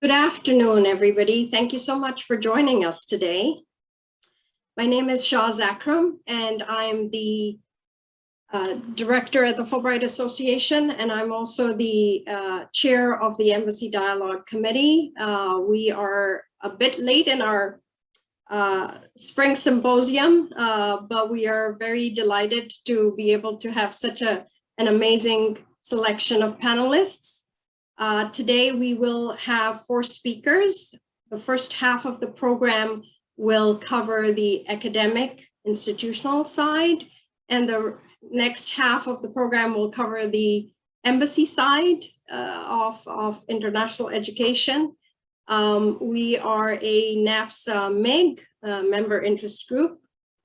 Good afternoon, everybody. Thank you so much for joining us today. My name is Shaz Akram, and I'm the uh, director at the Fulbright Association, and I'm also the uh, chair of the Embassy Dialogue Committee. Uh, we are a bit late in our uh, spring symposium, uh, but we are very delighted to be able to have such a, an amazing selection of panelists. Uh, today we will have four speakers. The first half of the program will cover the academic institutional side and the next half of the program will cover the embassy side uh, of, of international education. Um, we are a NAFSA MIG uh, member interest group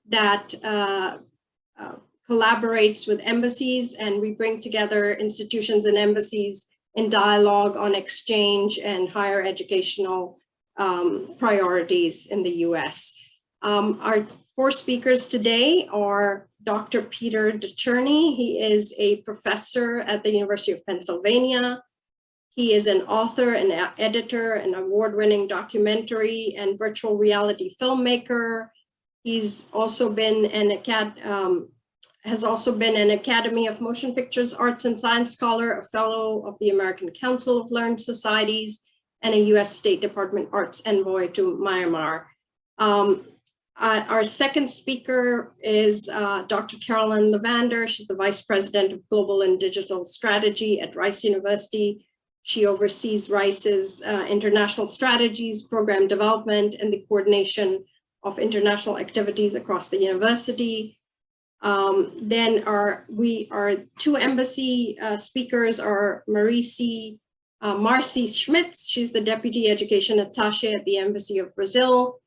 that uh, uh, collaborates with embassies and we bring together institutions and embassies in dialogue on exchange and higher educational um, priorities in the US. Um, our four speakers today are Dr. Peter Decherney. He is a professor at the University of Pennsylvania. He is an author and editor, an award-winning documentary and virtual reality filmmaker. He's also been an acad um, has also been an Academy of Motion Pictures Arts and Science Scholar, a fellow of the American Council of Learned Societies, and a US State Department Arts Envoy to Myanmar. Um, uh, our second speaker is uh, Dr. Carolyn Levander. She's the Vice President of Global and Digital Strategy at Rice University. She oversees Rice's uh, international strategies, program development, and the coordination of international activities across the university. Um, then our we two embassy uh, speakers are Marisi uh, Marcy Schmitz. She's the deputy education attaché at the Embassy of Brazil.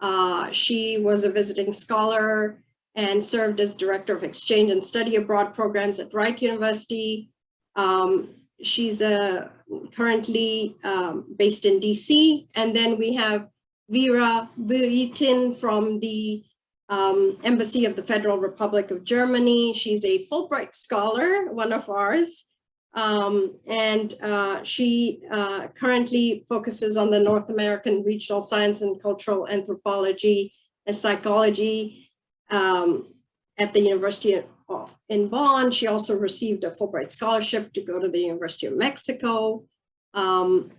Uh, she was a visiting scholar and served as director of exchange and study abroad programs at Wright University. Um, she's uh, currently um, based in DC. And then we have Vera Buitin from the um, Embassy of the Federal Republic of Germany. She's a Fulbright scholar, one of ours. Um, and uh, she uh, currently focuses on the North American regional science and cultural anthropology and psychology um, at the University of, in Bonn. She also received a Fulbright scholarship to go to the University of Mexico. Um,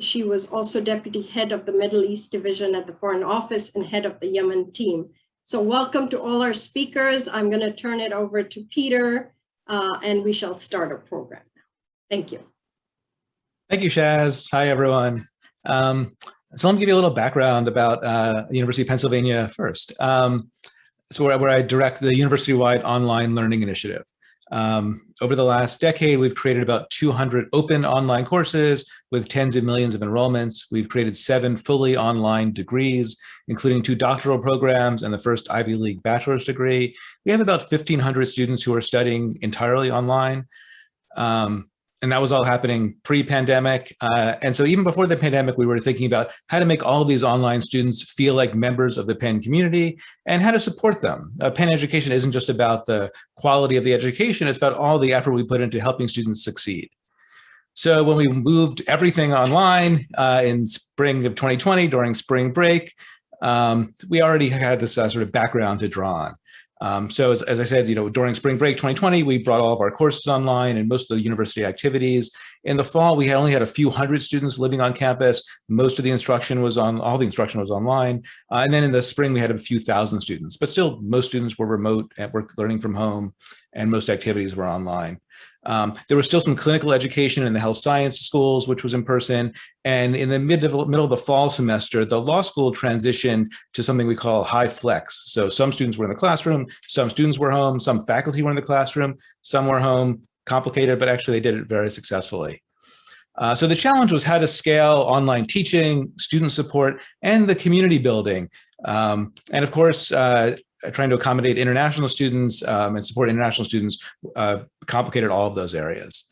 she was also deputy head of the Middle East division at the Foreign Office and head of the Yemen team. So welcome to all our speakers. I'm going to turn it over to Peter uh, and we shall start our program now. Thank you. Thank you, Shaz. Hi, everyone. Um, so let me give you a little background about uh, University of Pennsylvania first. Um, so where, where I direct the university-wide online learning initiative. Um, over the last decade, we've created about 200 open online courses with tens of millions of enrollments. We've created seven fully online degrees, including two doctoral programs and the first Ivy League bachelor's degree. We have about 1,500 students who are studying entirely online. Um, and that was all happening pre-pandemic. Uh, and so even before the pandemic, we were thinking about how to make all these online students feel like members of the Penn community and how to support them. Uh, Penn education isn't just about the quality of the education, it's about all the effort we put into helping students succeed. So when we moved everything online uh, in spring of 2020 during spring break, um, we already had this uh, sort of background to draw on. Um, so as, as, I said, you know, during spring break 2020, we brought all of our courses online and most of the university activities. In the fall, we had only had a few hundred students living on campus. Most of the instruction was on, all the instruction was online. Uh, and then in the spring, we had a few thousand students, but still most students were remote and were learning from home and most activities were online. Um, there was still some clinical education in the health science schools, which was in person. And in the mid middle of the fall semester, the law school transitioned to something we call HyFlex. So some students were in the classroom, some students were home, some faculty were in the classroom, some were home, complicated, but actually they did it very successfully. Uh, so the challenge was how to scale online teaching, student support, and the community building. Um, and of course, uh, trying to accommodate international students um, and support international students uh, complicated all of those areas.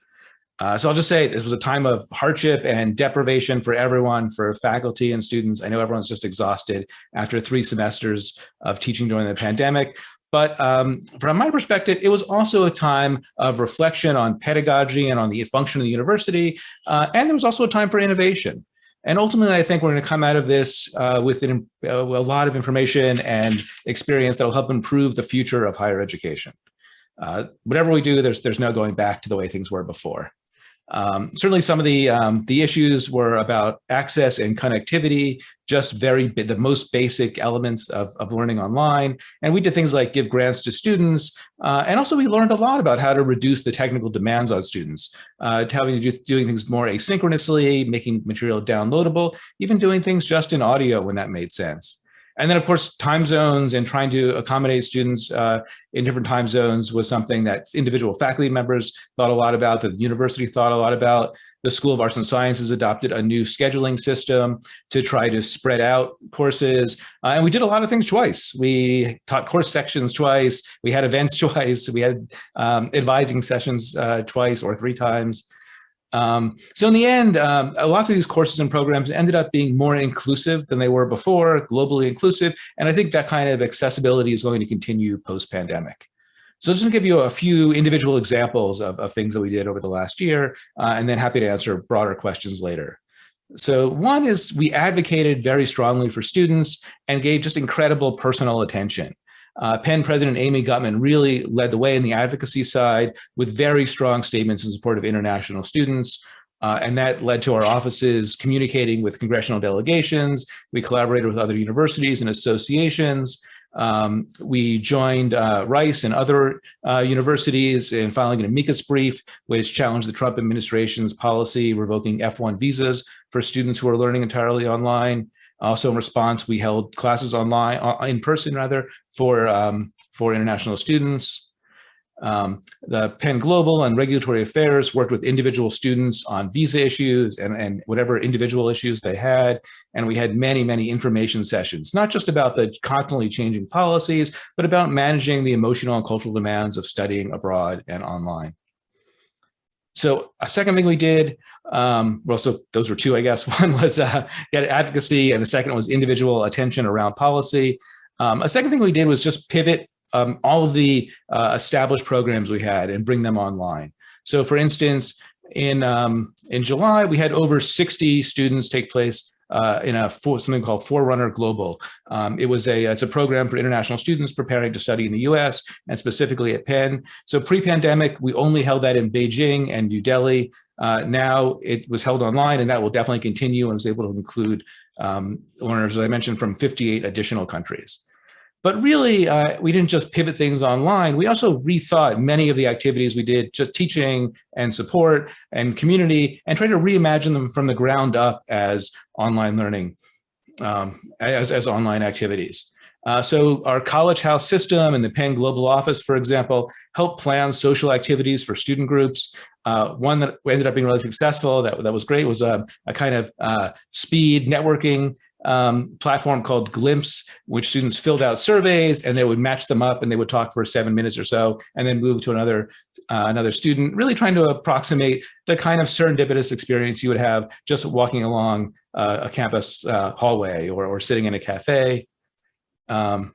Uh, so I'll just say this was a time of hardship and deprivation for everyone, for faculty and students. I know everyone's just exhausted after three semesters of teaching during the pandemic. But um, from my perspective, it was also a time of reflection on pedagogy and on the function of the university. Uh, and there was also a time for innovation. And ultimately, I think we're going to come out of this uh, with an, uh, a lot of information and experience that will help improve the future of higher education. Uh, whatever we do, there's there's no going back to the way things were before. Um, certainly some of the, um, the issues were about access and connectivity, just very the most basic elements of, of learning online. And we did things like give grants to students. Uh, and also we learned a lot about how to reduce the technical demands on students, uh, having to do doing things more asynchronously, making material downloadable, even doing things just in audio when that made sense. And then, of course, time zones and trying to accommodate students uh, in different time zones was something that individual faculty members thought a lot about, that the university thought a lot about. The School of Arts and Sciences adopted a new scheduling system to try to spread out courses. Uh, and we did a lot of things twice. We taught course sections twice. We had events twice. We had um, advising sessions uh, twice or three times. Um, so in the end, um, lots of these courses and programs ended up being more inclusive than they were before, globally inclusive. And I think that kind of accessibility is going to continue post-pandemic. So just to give you a few individual examples of, of things that we did over the last year, uh, and then happy to answer broader questions later. So one is we advocated very strongly for students and gave just incredible personal attention. Uh, Penn President Amy Gutmann really led the way in the advocacy side with very strong statements in support of international students. Uh, and that led to our offices communicating with congressional delegations. We collaborated with other universities and associations. Um, we joined uh, Rice and other uh, universities in filing an amicus brief, which challenged the Trump administration's policy revoking F1 visas for students who are learning entirely online. Also in response, we held classes online, uh, in person rather, for, um, for international students. Um, the Penn Global and Regulatory Affairs worked with individual students on visa issues and, and whatever individual issues they had. And we had many, many information sessions, not just about the constantly changing policies, but about managing the emotional and cultural demands of studying abroad and online. So a second thing we did, um, well, so those were two, I guess. One was uh, advocacy, and the second was individual attention around policy. Um, a second thing we did was just pivot um, all of the uh, established programs we had and bring them online. So for instance, in, um, in July, we had over 60 students take place uh, in a for, something called Forerunner Global. Um, it was a it's a program for international students preparing to study in the U.S. and specifically at Penn. So pre-pandemic, we only held that in Beijing and New Delhi. Uh, now it was held online, and that will definitely continue and was able to include um, learners, as I mentioned, from 58 additional countries. But really, uh, we didn't just pivot things online. We also rethought many of the activities we did, just teaching and support and community, and try to reimagine them from the ground up as online learning, um, as, as online activities. Uh, so our college house system and the Penn Global Office, for example, help plan social activities for student groups. Uh, one that ended up being really successful, that, that was great, was a, a kind of uh, speed networking um, platform called Glimpse, which students filled out surveys and they would match them up and they would talk for seven minutes or so and then move to another uh, another student, really trying to approximate the kind of serendipitous experience you would have just walking along uh, a campus uh, hallway or, or sitting in a cafe. Um,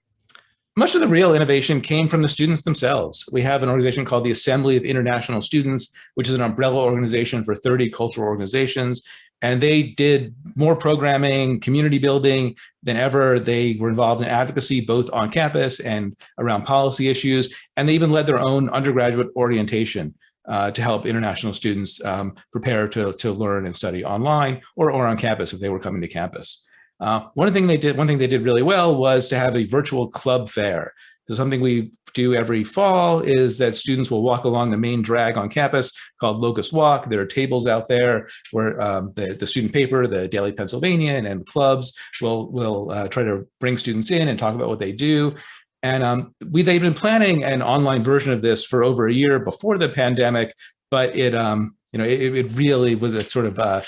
much of the real innovation came from the students themselves. We have an organization called the Assembly of International Students, which is an umbrella organization for 30 cultural organizations and they did more programming, community building than ever. They were involved in advocacy, both on campus and around policy issues. And they even led their own undergraduate orientation uh, to help international students um, prepare to, to learn and study online or, or on campus if they were coming to campus. Uh, one thing they did, one thing they did really well was to have a virtual club fair. So something we do every fall is that students will walk along the main drag on campus called Locust Walk. There are tables out there where um, the, the student paper, the Daily Pennsylvanian and clubs will, will uh, try to bring students in and talk about what they do. And um, we, they've been planning an online version of this for over a year before the pandemic, but it, um, you know, it, it really was a sort of uh,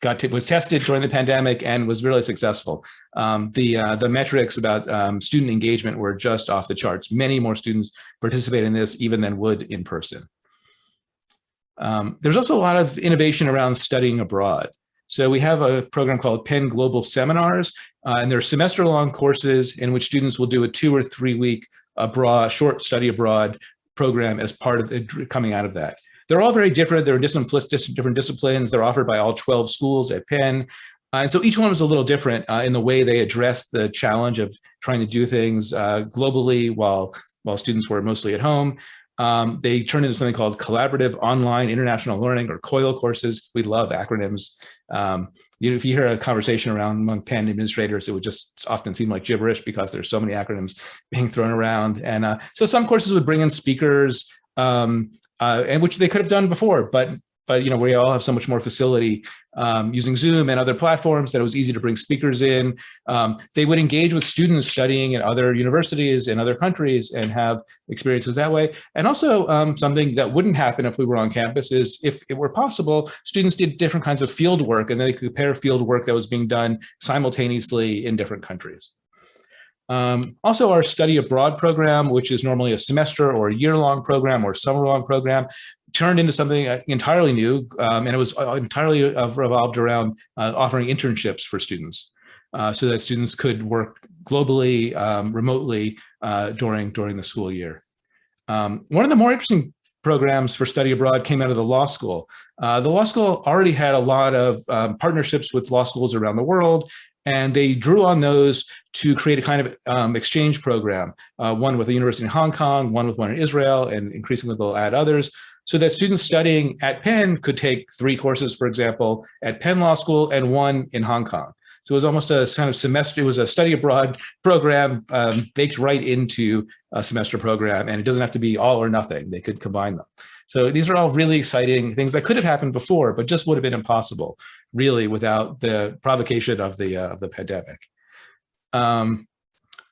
got was tested during the pandemic and was really successful. Um, the uh, the metrics about um, student engagement were just off the charts. Many more students participate in this even than would in person. Um, there's also a lot of innovation around studying abroad. So we have a program called Penn Global Seminars, uh, and they're semester-long courses in which students will do a two or three week abroad, short study abroad program as part of the, coming out of that. They're all very different. They're different, different disciplines. They're offered by all 12 schools at Penn. Uh, and so each one was a little different uh, in the way they addressed the challenge of trying to do things uh, globally while, while students were mostly at home. Um, they turned into something called Collaborative Online International Learning or COIL courses. We love acronyms. Um, you know, if you hear a conversation around among Penn administrators, it would just often seem like gibberish because there's so many acronyms being thrown around. And uh, so some courses would bring in speakers, um, uh, and which they could have done before, but but you know we all have so much more facility um, using Zoom and other platforms that it was easy to bring speakers in. Um, they would engage with students studying at other universities in other countries and have experiences that way. And also um, something that wouldn't happen if we were on campus is if it were possible, students did different kinds of field work and they could compare field work that was being done simultaneously in different countries. Um, also, our study abroad program, which is normally a semester or a year-long program or summer-long program, turned into something uh, entirely new, um, and it was uh, entirely revolved around uh, offering internships for students, uh, so that students could work globally, um, remotely uh, during during the school year. Um, one of the more interesting programs for study abroad came out of the law school. Uh, the law school already had a lot of um, partnerships with law schools around the world, and they drew on those to create a kind of um, exchange program, uh, one with a university in Hong Kong, one with one in Israel, and increasingly they'll add others so that students studying at Penn could take three courses, for example, at Penn Law School and one in Hong Kong. So it was almost a kind of semester, it was a study abroad program um, baked right into a semester program, and it doesn't have to be all or nothing. They could combine them. So these are all really exciting things that could have happened before, but just would have been impossible, really, without the provocation of the, uh, of the pandemic. Um,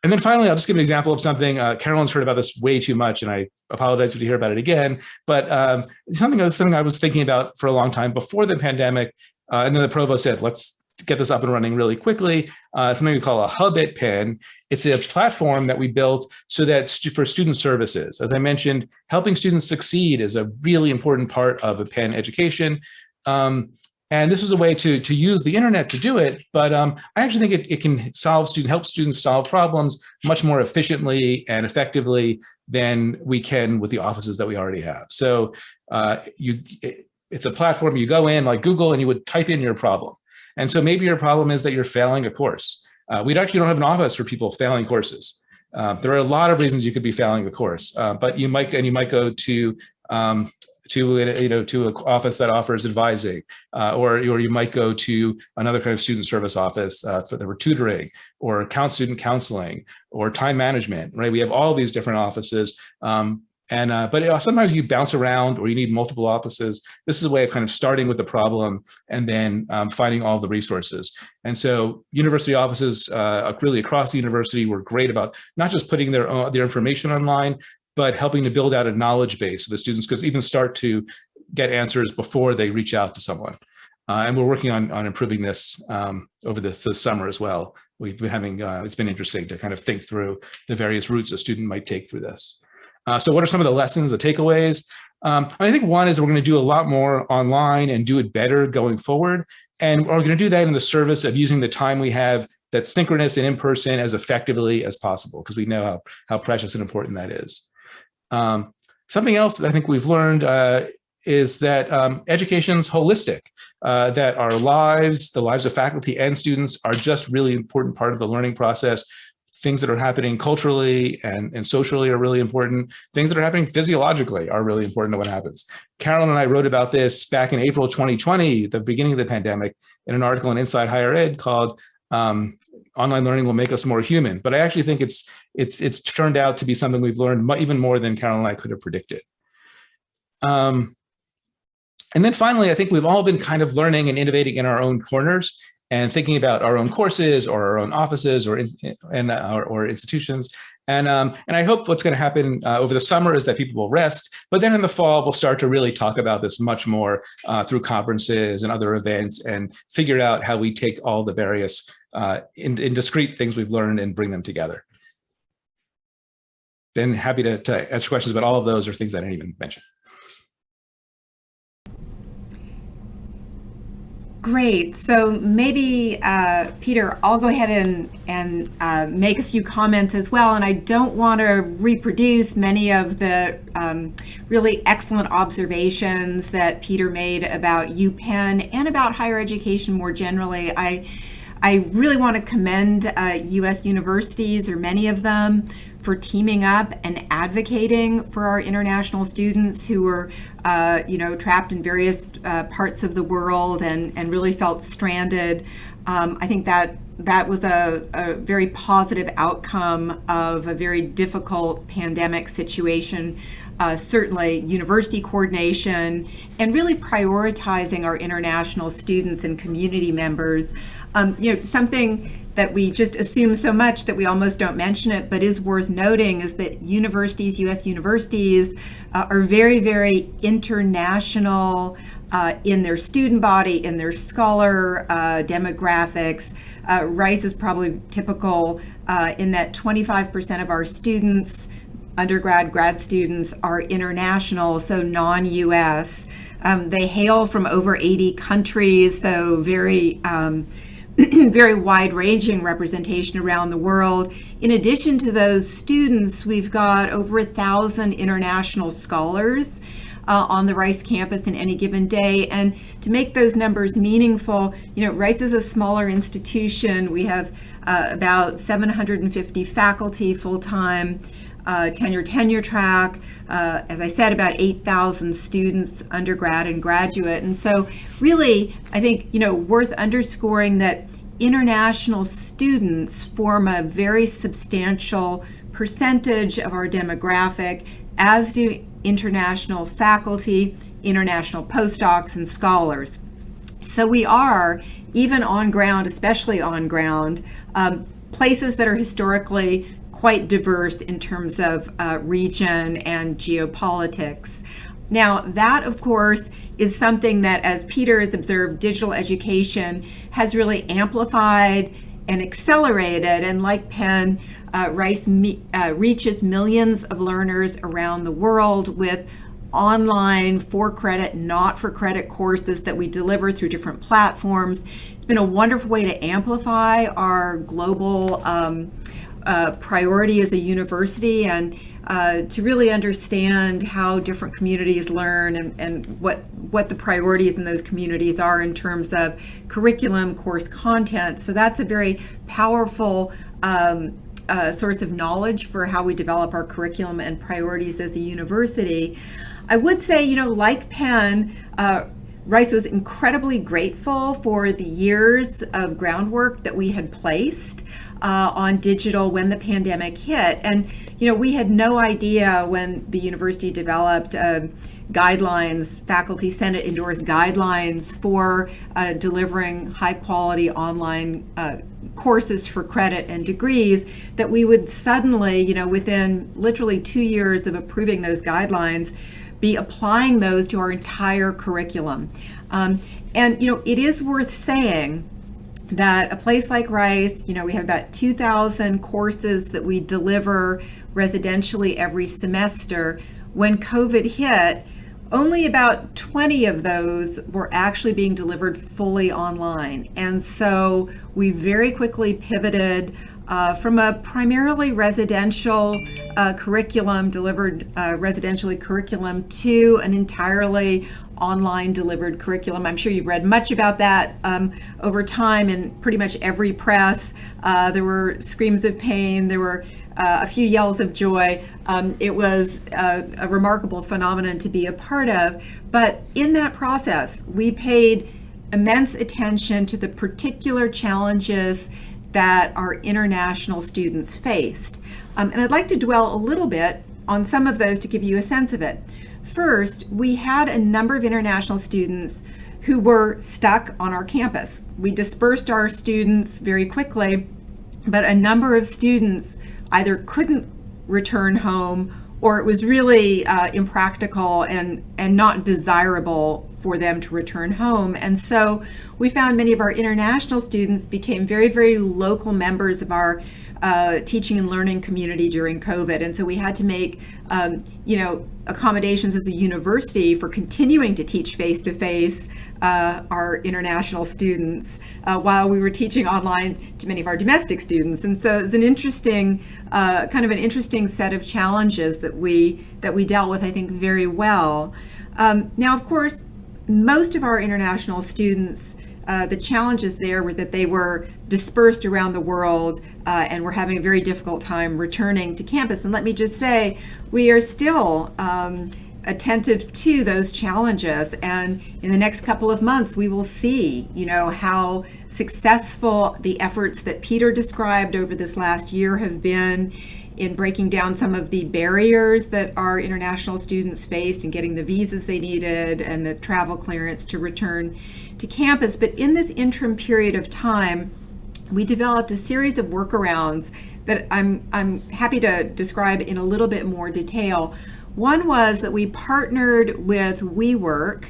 and then finally, I'll just give an example of something. Uh, Carolyn's heard about this way too much, and I apologize if you hear about it again. But um, something, something I was thinking about for a long time before the pandemic, uh, and then the provost said, let's get this up and running really quickly. Uh, something we call a hub at Penn. It's a platform that we built so that for student services. As I mentioned, helping students succeed is a really important part of a Penn education. Um, and this was a way to, to use the internet to do it, but um, I actually think it, it can solve student, help students solve problems much more efficiently and effectively than we can with the offices that we already have. So uh, you, it, it's a platform you go in like Google and you would type in your problem. And so maybe your problem is that you're failing a course. Uh, we actually don't have an office for people failing courses. Uh, there are a lot of reasons you could be failing the course, uh, but you might and you might go to um, to you know to an office that offers advising, uh, or or you might go to another kind of student service office uh, for the tutoring, or count student counseling, or time management. Right, we have all these different offices. Um, and uh, but uh, sometimes you bounce around or you need multiple offices. This is a way of kind of starting with the problem and then um, finding all the resources. And so university offices uh, really across the university were great about not just putting their, their information online, but helping to build out a knowledge base so the students could even start to get answers before they reach out to someone. Uh, and we're working on, on improving this um, over this, summer as well. We've been having, uh, it's been interesting to kind of think through the various routes a student might take through this. Uh, so what are some of the lessons, the takeaways? Um, I think one is we're going to do a lot more online and do it better going forward. And we're going to do that in the service of using the time we have that's synchronous and in person as effectively as possible, because we know how, how precious and important that is. Um, something else that I think we've learned uh, is that um, education's holistic, uh, that our lives, the lives of faculty and students are just really important part of the learning process. Things that are happening culturally and, and socially are really important. Things that are happening physiologically are really important to what happens. Carolyn and I wrote about this back in April 2020, the beginning of the pandemic, in an article in Inside Higher Ed called um, online learning will make us more human. But I actually think it's it's it's turned out to be something we've learned even more than Carolyn and I could have predicted. Um, and then finally, I think we've all been kind of learning and innovating in our own corners and thinking about our own courses or our own offices or in, and or, or institutions. And um, and I hope what's going to happen uh, over the summer is that people will rest, but then in the fall we'll start to really talk about this much more uh, through conferences and other events and figure out how we take all the various uh, in, in discrete things we've learned and bring them together. Been happy to, to answer questions about all of those or things I didn't even mention. Great. So maybe, uh, Peter, I'll go ahead and, and uh, make a few comments as well. And I don't want to reproduce many of the um, really excellent observations that Peter made about UPenn and about higher education more generally. I, I really want to commend uh, U.S. universities, or many of them, for teaming up and advocating for our international students who were, uh, you know, trapped in various uh, parts of the world and, and really felt stranded. Um, I think that that was a, a, very positive outcome of a very difficult pandemic situation. Uh, certainly, university coordination and really prioritizing our international students and community members. Um, you know, something that we just assume so much that we almost don't mention it, but is worth noting is that universities, US universities, uh, are very, very international uh, in their student body, in their scholar uh, demographics. Uh, Rice is probably typical uh, in that 25% of our students, undergrad, grad students, are international, so non US. Um, they hail from over 80 countries, so very um, very wide ranging representation around the world. In addition to those students, we've got over a thousand international scholars uh, on the Rice campus in any given day. And to make those numbers meaningful, you know, Rice is a smaller institution. We have uh, about 750 faculty full-time, uh, tenure tenure track. Uh, as I said, about 8,000 students, undergrad and graduate. And so really, I think, you know, worth underscoring that international students form a very substantial percentage of our demographic, as do international faculty, international postdocs, and scholars. So we are, even on ground, especially on ground, um, places that are historically quite diverse in terms of uh, region and geopolitics. Now, that, of course, is something that, as Peter has observed, digital education has really amplified and accelerated. And like Penn, uh, Rice me, uh, reaches millions of learners around the world with online for credit, not for credit courses that we deliver through different platforms. It's been a wonderful way to amplify our global um, uh, priority as a university and uh, to really understand how different communities learn and, and what what the priorities in those communities are in terms of curriculum, course content. So that's a very powerful um, uh, source of knowledge for how we develop our curriculum and priorities as a university. I would say, you know, like Penn, uh, Rice was incredibly grateful for the years of groundwork that we had placed uh, on digital when the pandemic hit. And, you know, we had no idea when the university developed uh, guidelines, faculty senate endorsed guidelines for uh, delivering high quality online uh, courses for credit and degrees that we would suddenly, you know, within literally two years of approving those guidelines, be applying those to our entire curriculum. Um, and, you know, it is worth saying that a place like Rice, you know, we have about 2,000 courses that we deliver residentially every semester. When COVID hit, only about 20 of those were actually being delivered fully online. And so we very quickly pivoted uh, from a primarily residential uh, curriculum, delivered uh, residentially curriculum, to an entirely online delivered curriculum. I'm sure you've read much about that um, over time in pretty much every press. Uh, there were screams of pain, there were uh, a few yells of joy. Um, it was a, a remarkable phenomenon to be a part of. But in that process, we paid immense attention to the particular challenges that our international students faced. Um, and I'd like to dwell a little bit on some of those to give you a sense of it. First, we had a number of international students who were stuck on our campus. We dispersed our students very quickly, but a number of students either couldn't return home or it was really uh, impractical and, and not desirable for them to return home. And so we found many of our international students became very, very local members of our uh, teaching and learning community during COVID. And so we had to make, um, you know, accommodations as a university for continuing to teach face to face our international students uh, while we were teaching online to many of our domestic students. And so it's an interesting, uh, kind of an interesting set of challenges that we that we dealt with, I think, very well. Um, now, of course, most of our international students uh, the challenges there were that they were dispersed around the world uh, and were having a very difficult time returning to campus. And let me just say, we are still um, attentive to those challenges. And in the next couple of months, we will see, you know, how successful the efforts that Peter described over this last year have been in breaking down some of the barriers that our international students faced and getting the visas they needed and the travel clearance to return to campus. But in this interim period of time, we developed a series of workarounds that I'm, I'm happy to describe in a little bit more detail. One was that we partnered with WeWork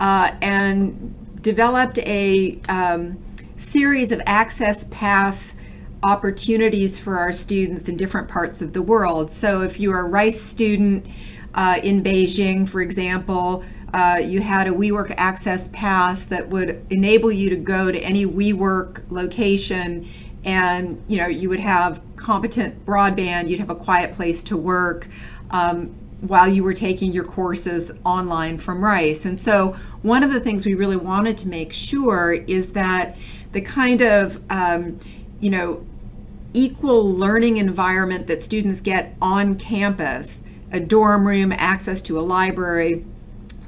uh, and developed a um, series of access pass opportunities for our students in different parts of the world. So if you're a Rice student uh, in Beijing, for example, uh, you had a WeWork Access Pass that would enable you to go to any WeWork location and you know you would have competent broadband, you'd have a quiet place to work um, while you were taking your courses online from Rice. And so one of the things we really wanted to make sure is that the kind of um, you know equal learning environment that students get on campus, a dorm room, access to a library,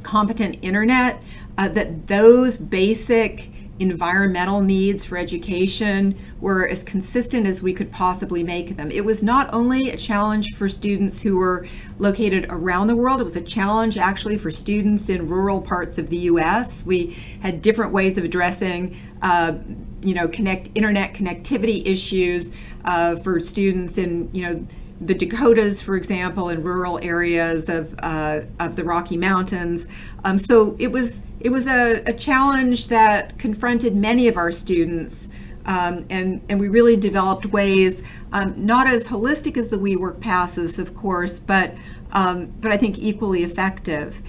competent internet, uh, that those basic environmental needs for education were as consistent as we could possibly make them. It was not only a challenge for students who were located around the world, it was a challenge actually for students in rural parts of the US. We had different ways of addressing uh, you know, connect internet connectivity issues uh, for students in, you know, the Dakotas, for example, in rural areas of uh, of the Rocky Mountains. Um, so it was it was a, a, challenge that confronted many of our students, um, and and we really developed ways, um, not as holistic as the WeWork passes, of course, but um, but I think equally effective.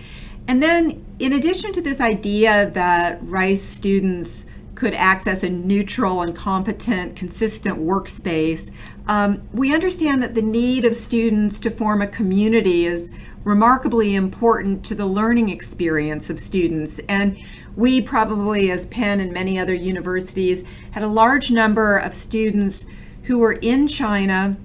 And then, in addition to this idea that Rice students could access a neutral and competent, consistent workspace. Um, we understand that the need of students to form a community is remarkably important to the learning experience of students. And we probably, as Penn and many other universities, had a large number of students who were in China,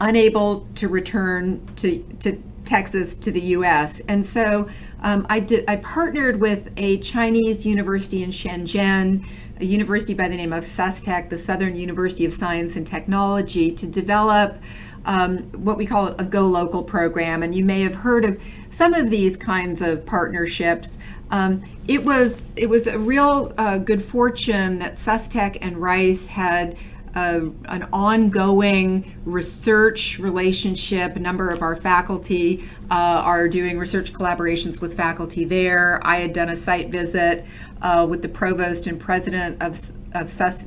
unable to return to, to Texas to the US. And so um, I, did, I partnered with a Chinese university in Shenzhen, a university by the name of SUSTech, the Southern University of Science and Technology, to develop um, what we call a Go Local program. And you may have heard of some of these kinds of partnerships. Um, it was it was a real uh, good fortune that SUSTech and Rice had a, an ongoing research relationship. A number of our faculty uh, are doing research collaborations with faculty there. I had done a site visit uh, with the provost and president of, of SUS,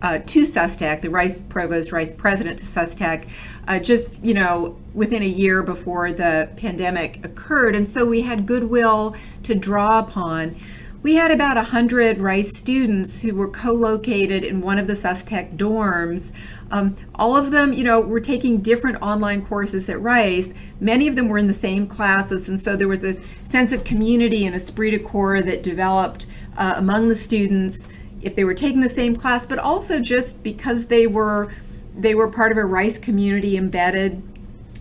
uh, to SUSTech, the Rice provost, Rice president to SUSTech, uh, just you know within a year before the pandemic occurred, and so we had goodwill to draw upon we had about 100 Rice students who were co-located in one of the SUSTech dorms. Um, all of them, you know, were taking different online courses at Rice. Many of them were in the same classes, and so there was a sense of community and esprit de corps that developed uh, among the students if they were taking the same class, but also just because they were they were part of a Rice community embedded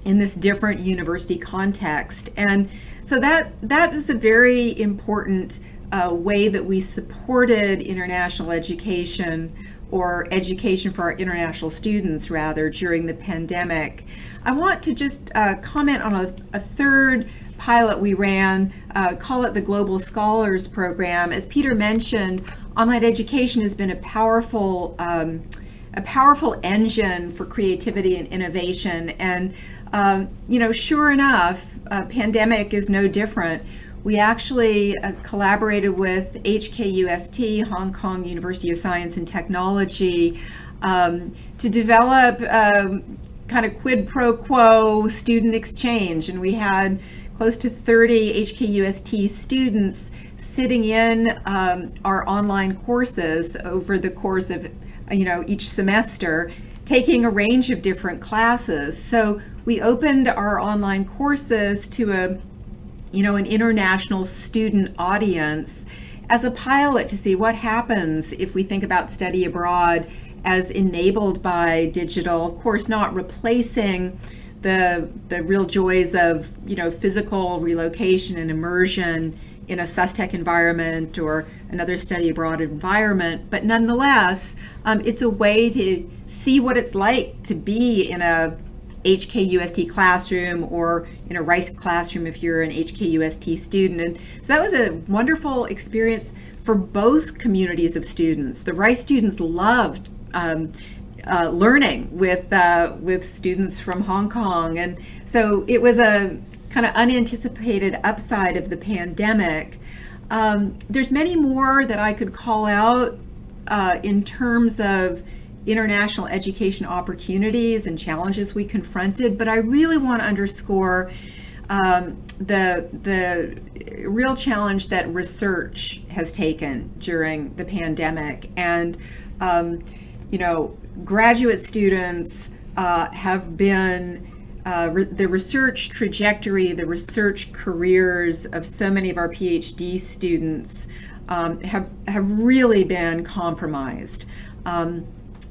in this different university context. And so that that is a very important uh, way that we supported international education or education for our international students rather during the pandemic. I want to just uh, comment on a, a, third pilot we ran, uh, call it the Global Scholars Program. As Peter mentioned, online education has been a powerful um, a powerful engine for creativity and innovation. And um, you know, sure enough, uh, pandemic is no different we actually uh, collaborated with HKUST, Hong Kong University of Science and Technology, um, to develop um, kind of quid pro quo student exchange. And we had close to 30 HKUST students sitting in um, our online courses over the course of you know each semester taking a range of different classes so we opened our online courses to a you know an international student audience as a pilot to see what happens if we think about study abroad as enabled by digital of course not replacing the the real joys of you know physical relocation and immersion in a SUSTech environment or another study abroad environment, but nonetheless, um, it's a way to see what it's like to be in a HKUST classroom or in a Rice classroom if you're an HKUST student. And so that was a wonderful experience for both communities of students. The Rice students loved um, uh, learning with uh, with students from Hong Kong, and so it was a kind of unanticipated upside of the pandemic. Um, there's many more that I could call out uh, in terms of international education opportunities and challenges we confronted, but I really want to underscore um, the the real challenge that research has taken during the pandemic, and um, you know, graduate students uh, have been uh, re the research trajectory, the research careers of so many of our PhD students um, have, have really been compromised. Um,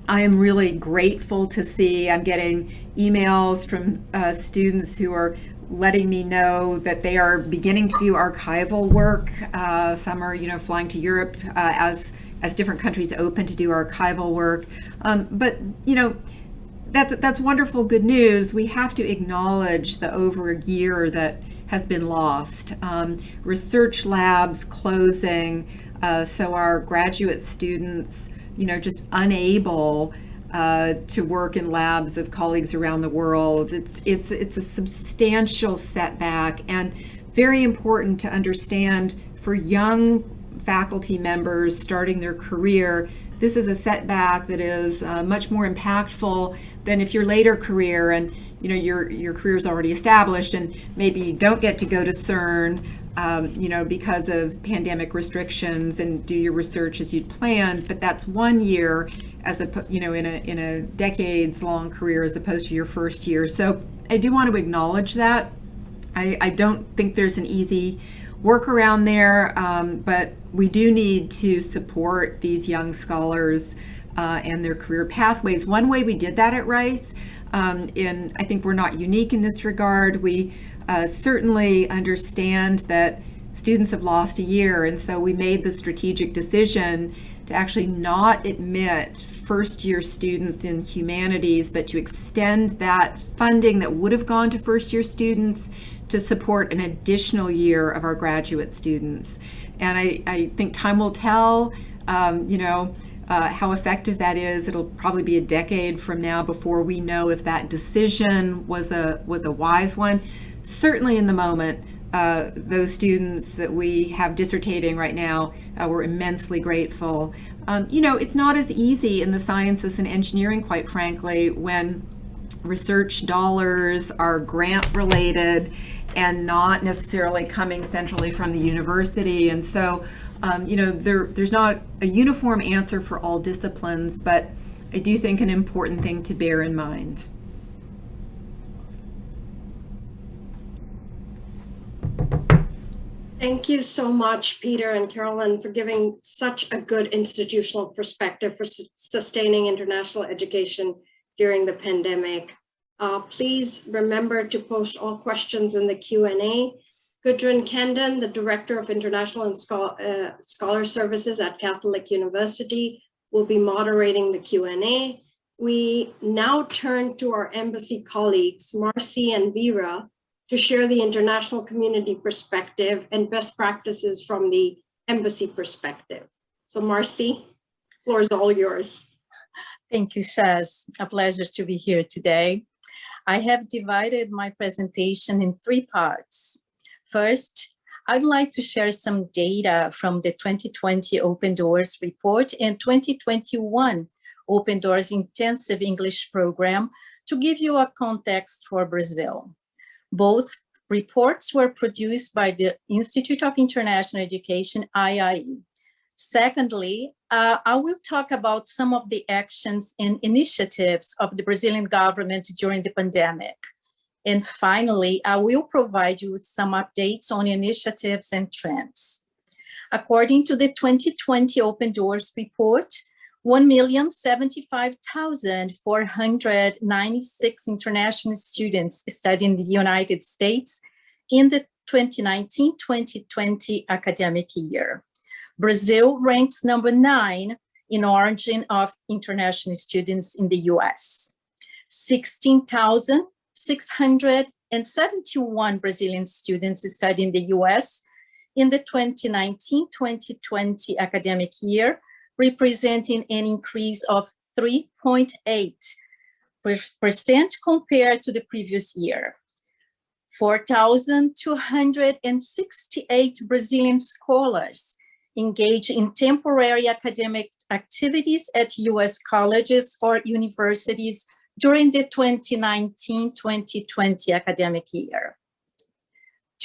I am really grateful to see, I'm getting emails from uh, students who are letting me know that they are beginning to do archival work. Uh, some are, you know, flying to Europe uh, as as different countries open to do archival work. Um, but, you know, that's that's wonderful good news. We have to acknowledge the over a year that has been lost. Um, research labs closing, uh, so our graduate students, you know, just unable uh, to work in labs of colleagues around the world. It's it's it's a substantial setback and very important to understand for young faculty members starting their career. This is a setback that is uh, much more impactful than if your later career and you know your your career is already established and maybe you don't get to go to CERN um, you know because of pandemic restrictions and do your research as you'd planned but that's one year as a you know in a in a decades long career as opposed to your first year. So I do want to acknowledge that. I, I don't think there's an easy workaround there um, but we do need to support these young scholars uh, and their career pathways. One way we did that at Rice, um, and I think we're not unique in this regard, we uh, certainly understand that students have lost a year, and so we made the strategic decision to actually not admit first year students in humanities, but to extend that funding that would have gone to first year students to support an additional year of our graduate students. And I, I think time will tell, um, you know, uh, how effective that is. It'll probably be a decade from now before we know if that decision was a was a wise one. Certainly, in the moment, uh, those students that we have dissertating right now, uh, we're immensely grateful. Um, you know, it's not as easy in the sciences and engineering, quite frankly, when research dollars are grant related and not necessarily coming centrally from the university. And so um, you know, there, there's not a uniform answer for all disciplines, but I do think an important thing to bear in mind. Thank you so much, Peter and Carolyn, for giving such a good institutional perspective for su sustaining international education during the pandemic. Uh, please remember to post all questions in the Q&A Gudrun Kenden, the Director of International and uh, Scholar Services at Catholic University, will be moderating the Q&A. We now turn to our embassy colleagues, Marcy and Vera, to share the international community perspective and best practices from the embassy perspective. So Marcy, floor is all yours. Thank you, Shaz. A pleasure to be here today. I have divided my presentation in three parts. First, I'd like to share some data from the 2020 Open Doors report and 2021 Open Doors Intensive English Program to give you a context for Brazil. Both reports were produced by the Institute of International Education, IIE. Secondly, uh, I will talk about some of the actions and initiatives of the Brazilian government during the pandemic. And finally, I will provide you with some updates on initiatives and trends. According to the 2020 Open Doors report, 1,075,496 international students studied in the United States in the 2019-2020 academic year. Brazil ranks number nine in origin of international students in the US. 16,671 Brazilian students studied in the US in the 2019-2020 academic year, representing an increase of 3.8 percent compared to the previous year. 4,268 Brazilian scholars engage in temporary academic activities at US colleges or universities during the 2019-2020 academic year.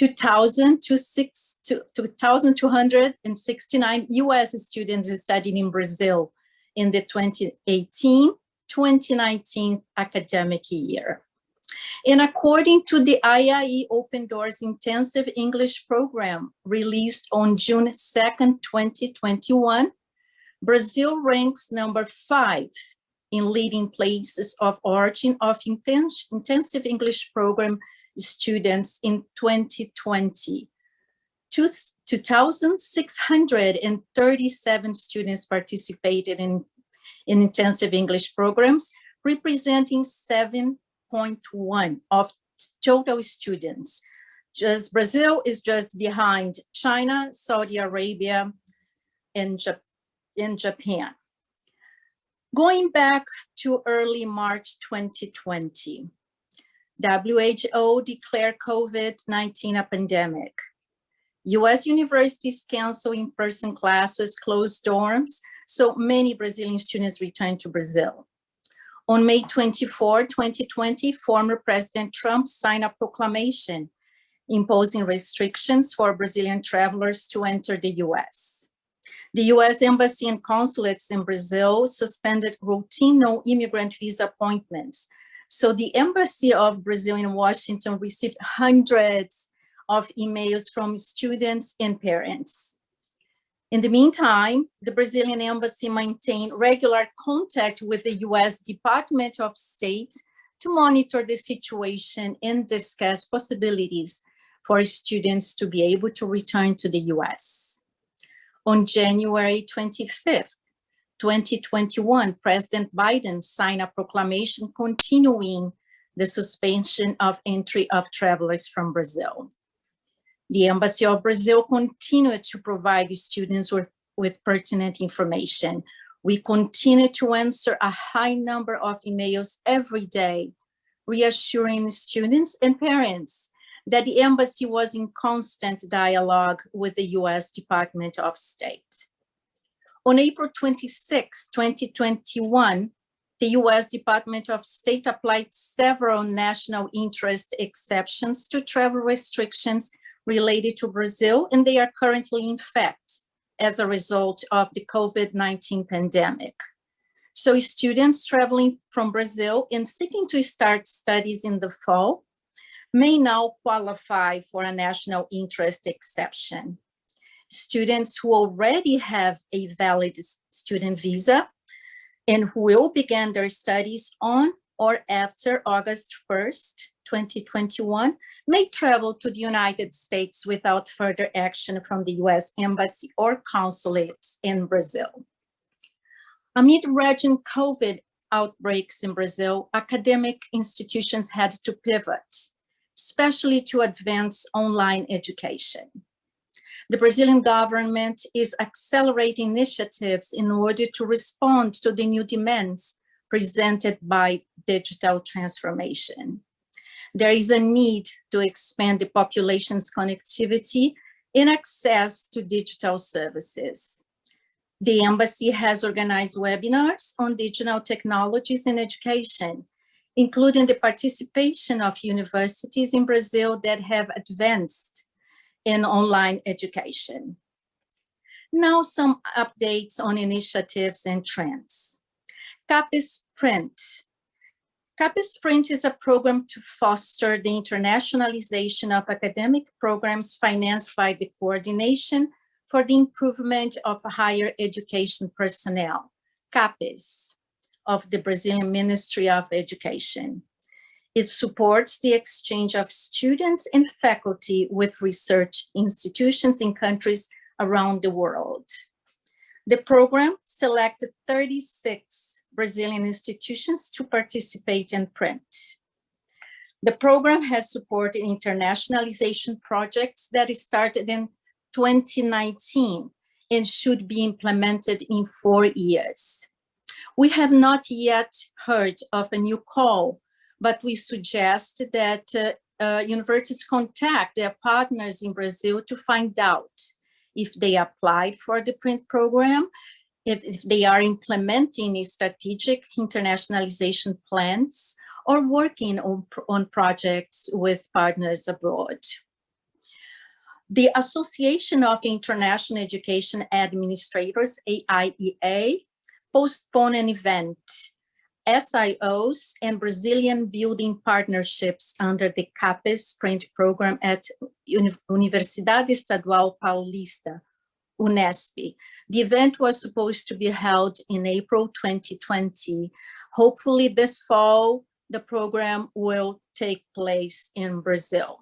2,269 US students studied in Brazil in the 2018-2019 academic year. And according to the IIE Open Doors Intensive English Program released on June 2nd, 2021, Brazil ranks number five in leading places of origin of intens intensive English program students in 2020. 2,637 students participated in, in intensive English programs, representing 7.1 of total students. Just Brazil is just behind China, Saudi Arabia, and, Jap Japan. Going back to early March 2020, WHO declared COVID-19 a pandemic. US universities cancel in-person classes, closed dorms, so many Brazilian students returned to Brazil. On May 24, 2020, former President Trump signed a proclamation imposing restrictions for Brazilian travelers to enter the US. The US Embassy and consulates in Brazil suspended routine no-immigrant visa appointments. So the Embassy of Brazil in Washington received hundreds of emails from students and parents. In the meantime, the Brazilian Embassy maintained regular contact with the US Department of State to monitor the situation and discuss possibilities for students to be able to return to the US. On January 25th, 2021, President Biden signed a proclamation continuing the suspension of entry of travelers from Brazil. The Embassy of Brazil continued to provide students with, with pertinent information. We continue to answer a high number of emails every day, reassuring students and parents that the embassy was in constant dialogue with the US Department of State. On April 26, 2021, the US Department of State applied several national interest exceptions to travel restrictions related to Brazil, and they are currently in effect as a result of the COVID-19 pandemic. So students traveling from Brazil and seeking to start studies in the fall may now qualify for a national interest exception. Students who already have a valid student visa and who will begin their studies on or after August 1st, 2021, may travel to the United States without further action from the US Embassy or consulates in Brazil. Amid raging COVID outbreaks in Brazil, academic institutions had to pivot especially to advance online education. The Brazilian government is accelerating initiatives in order to respond to the new demands presented by digital transformation. There is a need to expand the population's connectivity and access to digital services. The embassy has organized webinars on digital technologies in education, including the participation of universities in Brazil that have advanced in online education. Now some updates on initiatives and trends. CAPES Print. CAPES Print is a program to foster the internationalization of academic programs financed by the Coordination for the Improvement of Higher Education Personnel, CAPES, of the Brazilian Ministry of Education. It supports the exchange of students and faculty with research institutions in countries around the world. The program selected 36 Brazilian institutions to participate in print. The program has supported internationalization projects that started in 2019 and should be implemented in four years. We have not yet heard of a new call, but we suggest that uh, uh, universities contact their partners in Brazil to find out if they applied for the print program, if, if they are implementing strategic internationalization plans or working on, on projects with partners abroad. The Association of International Education Administrators, AIEA, postponed an event SIOs and Brazilian building partnerships under the CAPES print program at Universidade Estadual Paulista, UNESP. The event was supposed to be held in April 2020. Hopefully this fall, the program will take place in Brazil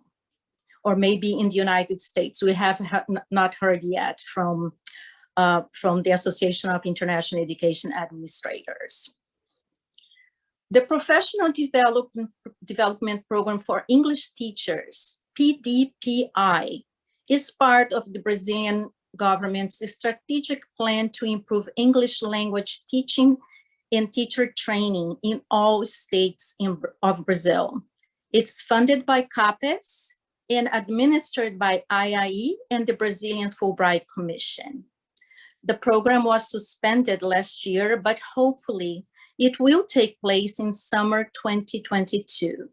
or maybe in the United States. We have not heard yet from, uh, from the Association of International Education Administrators. The Professional Development, Development Program for English Teachers, PDPI, is part of the Brazilian government's strategic plan to improve English language teaching and teacher training in all states in, of Brazil. It's funded by CAPES and administered by IIE and the Brazilian Fulbright Commission. The program was suspended last year, but hopefully it will take place in summer 2022.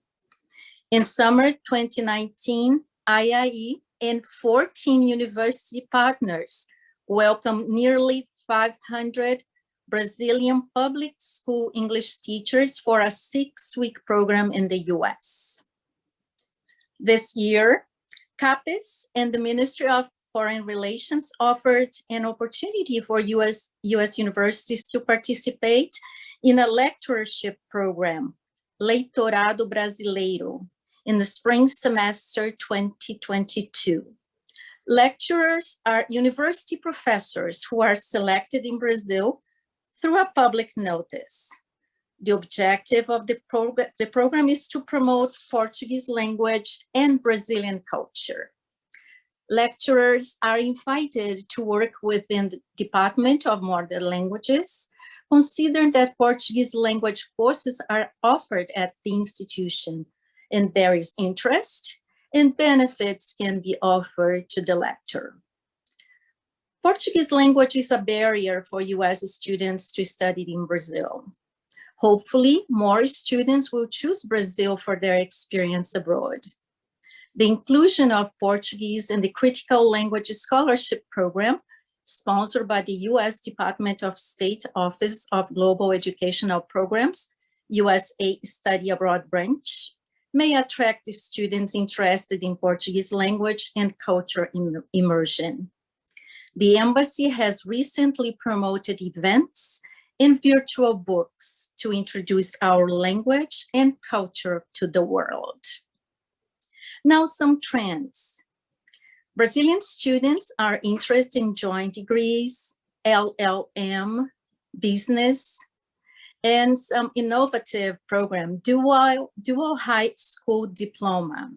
In summer 2019, IIE and 14 university partners welcomed nearly 500 Brazilian public school English teachers for a six-week program in the US. This year, CAPES and the Ministry of Foreign Relations offered an opportunity for US, US universities to participate in a lectureship program, Leitorado Brasileiro, in the spring semester 2022. Lecturers are university professors who are selected in Brazil through a public notice. The objective of the, prog the program is to promote Portuguese language and Brazilian culture. Lecturers are invited to work within the Department of Modern Languages Consider that Portuguese language courses are offered at the institution and there is interest and benefits can be offered to the lecturer. Portuguese language is a barrier for US students to study in Brazil. Hopefully, more students will choose Brazil for their experience abroad. The inclusion of Portuguese in the Critical Language Scholarship Program sponsored by the U.S. Department of State Office of Global Educational Programs, USA Study Abroad Branch, may attract students interested in Portuguese language and culture immersion. The embassy has recently promoted events and virtual books to introduce our language and culture to the world. Now some trends. Brazilian students are interested in joint degrees, LLM, business, and some innovative program, dual, dual high school diploma,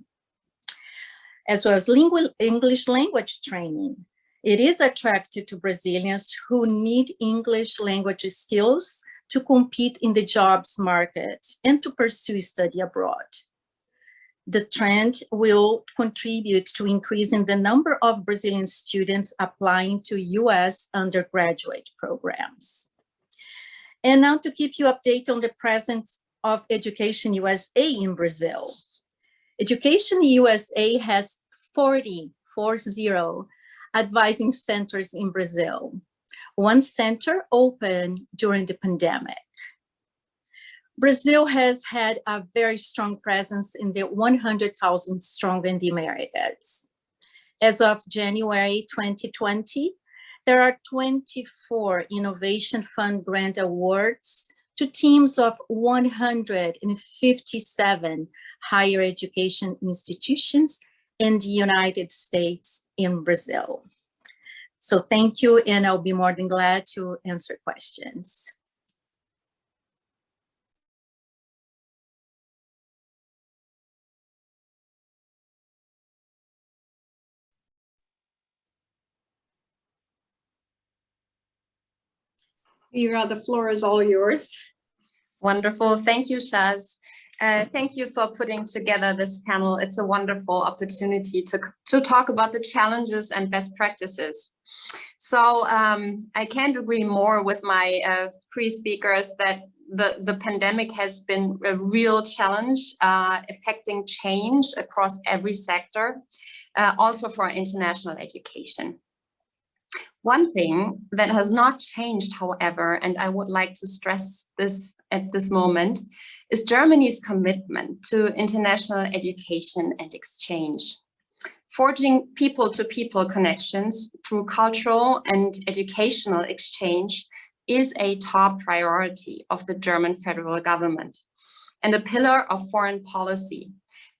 as well as lingual, English language training. It is attractive to Brazilians who need English language skills to compete in the jobs market and to pursue study abroad. The trend will contribute to increasing the number of Brazilian students applying to US undergraduate programs. And now to keep you updated on the presence of Education USA in Brazil. Education USA has 40, 40 advising centers in Brazil. One center opened during the pandemic. Brazil has had a very strong presence in the 100,000 strong in the Americas. As of January 2020, there are 24 Innovation Fund grant awards to teams of 157 higher education institutions in the United States in Brazil. So thank you, and I'll be more than glad to answer questions. Ira, the floor is all yours. Wonderful. Thank you, Shaz. Uh, thank you for putting together this panel. It's a wonderful opportunity to, to talk about the challenges and best practices. So um, I can't agree more with my uh, pre-speakers that the, the pandemic has been a real challenge uh, affecting change across every sector, uh, also for international education. One thing that has not changed, however, and I would like to stress this at this moment, is Germany's commitment to international education and exchange. Forging people-to-people -people connections through cultural and educational exchange is a top priority of the German federal government and a pillar of foreign policy.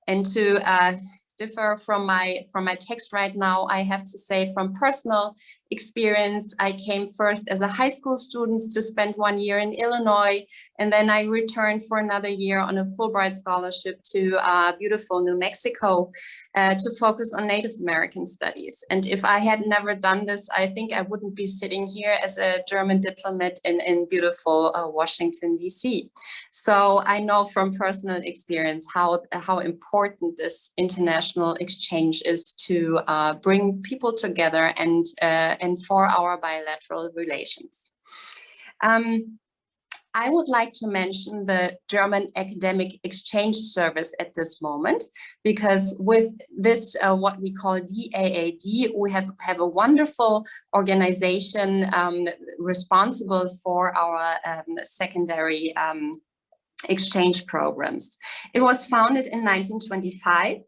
And to uh, differ from my from my text right now. I have to say from personal experience, I came first as a high school student to spend one year in Illinois, and then I returned for another year on a Fulbright scholarship to uh, beautiful New Mexico uh, to focus on Native American studies. And if I had never done this, I think I wouldn't be sitting here as a German diplomat in, in beautiful uh, Washington, DC. So I know from personal experience how, how important this international international exchange is to uh, bring people together and, uh, and for our bilateral relations. Um, I would like to mention the German Academic Exchange Service at this moment, because with this, uh, what we call DAAD, we have, have a wonderful organization um, responsible for our um, secondary um, exchange programs. It was founded in 1925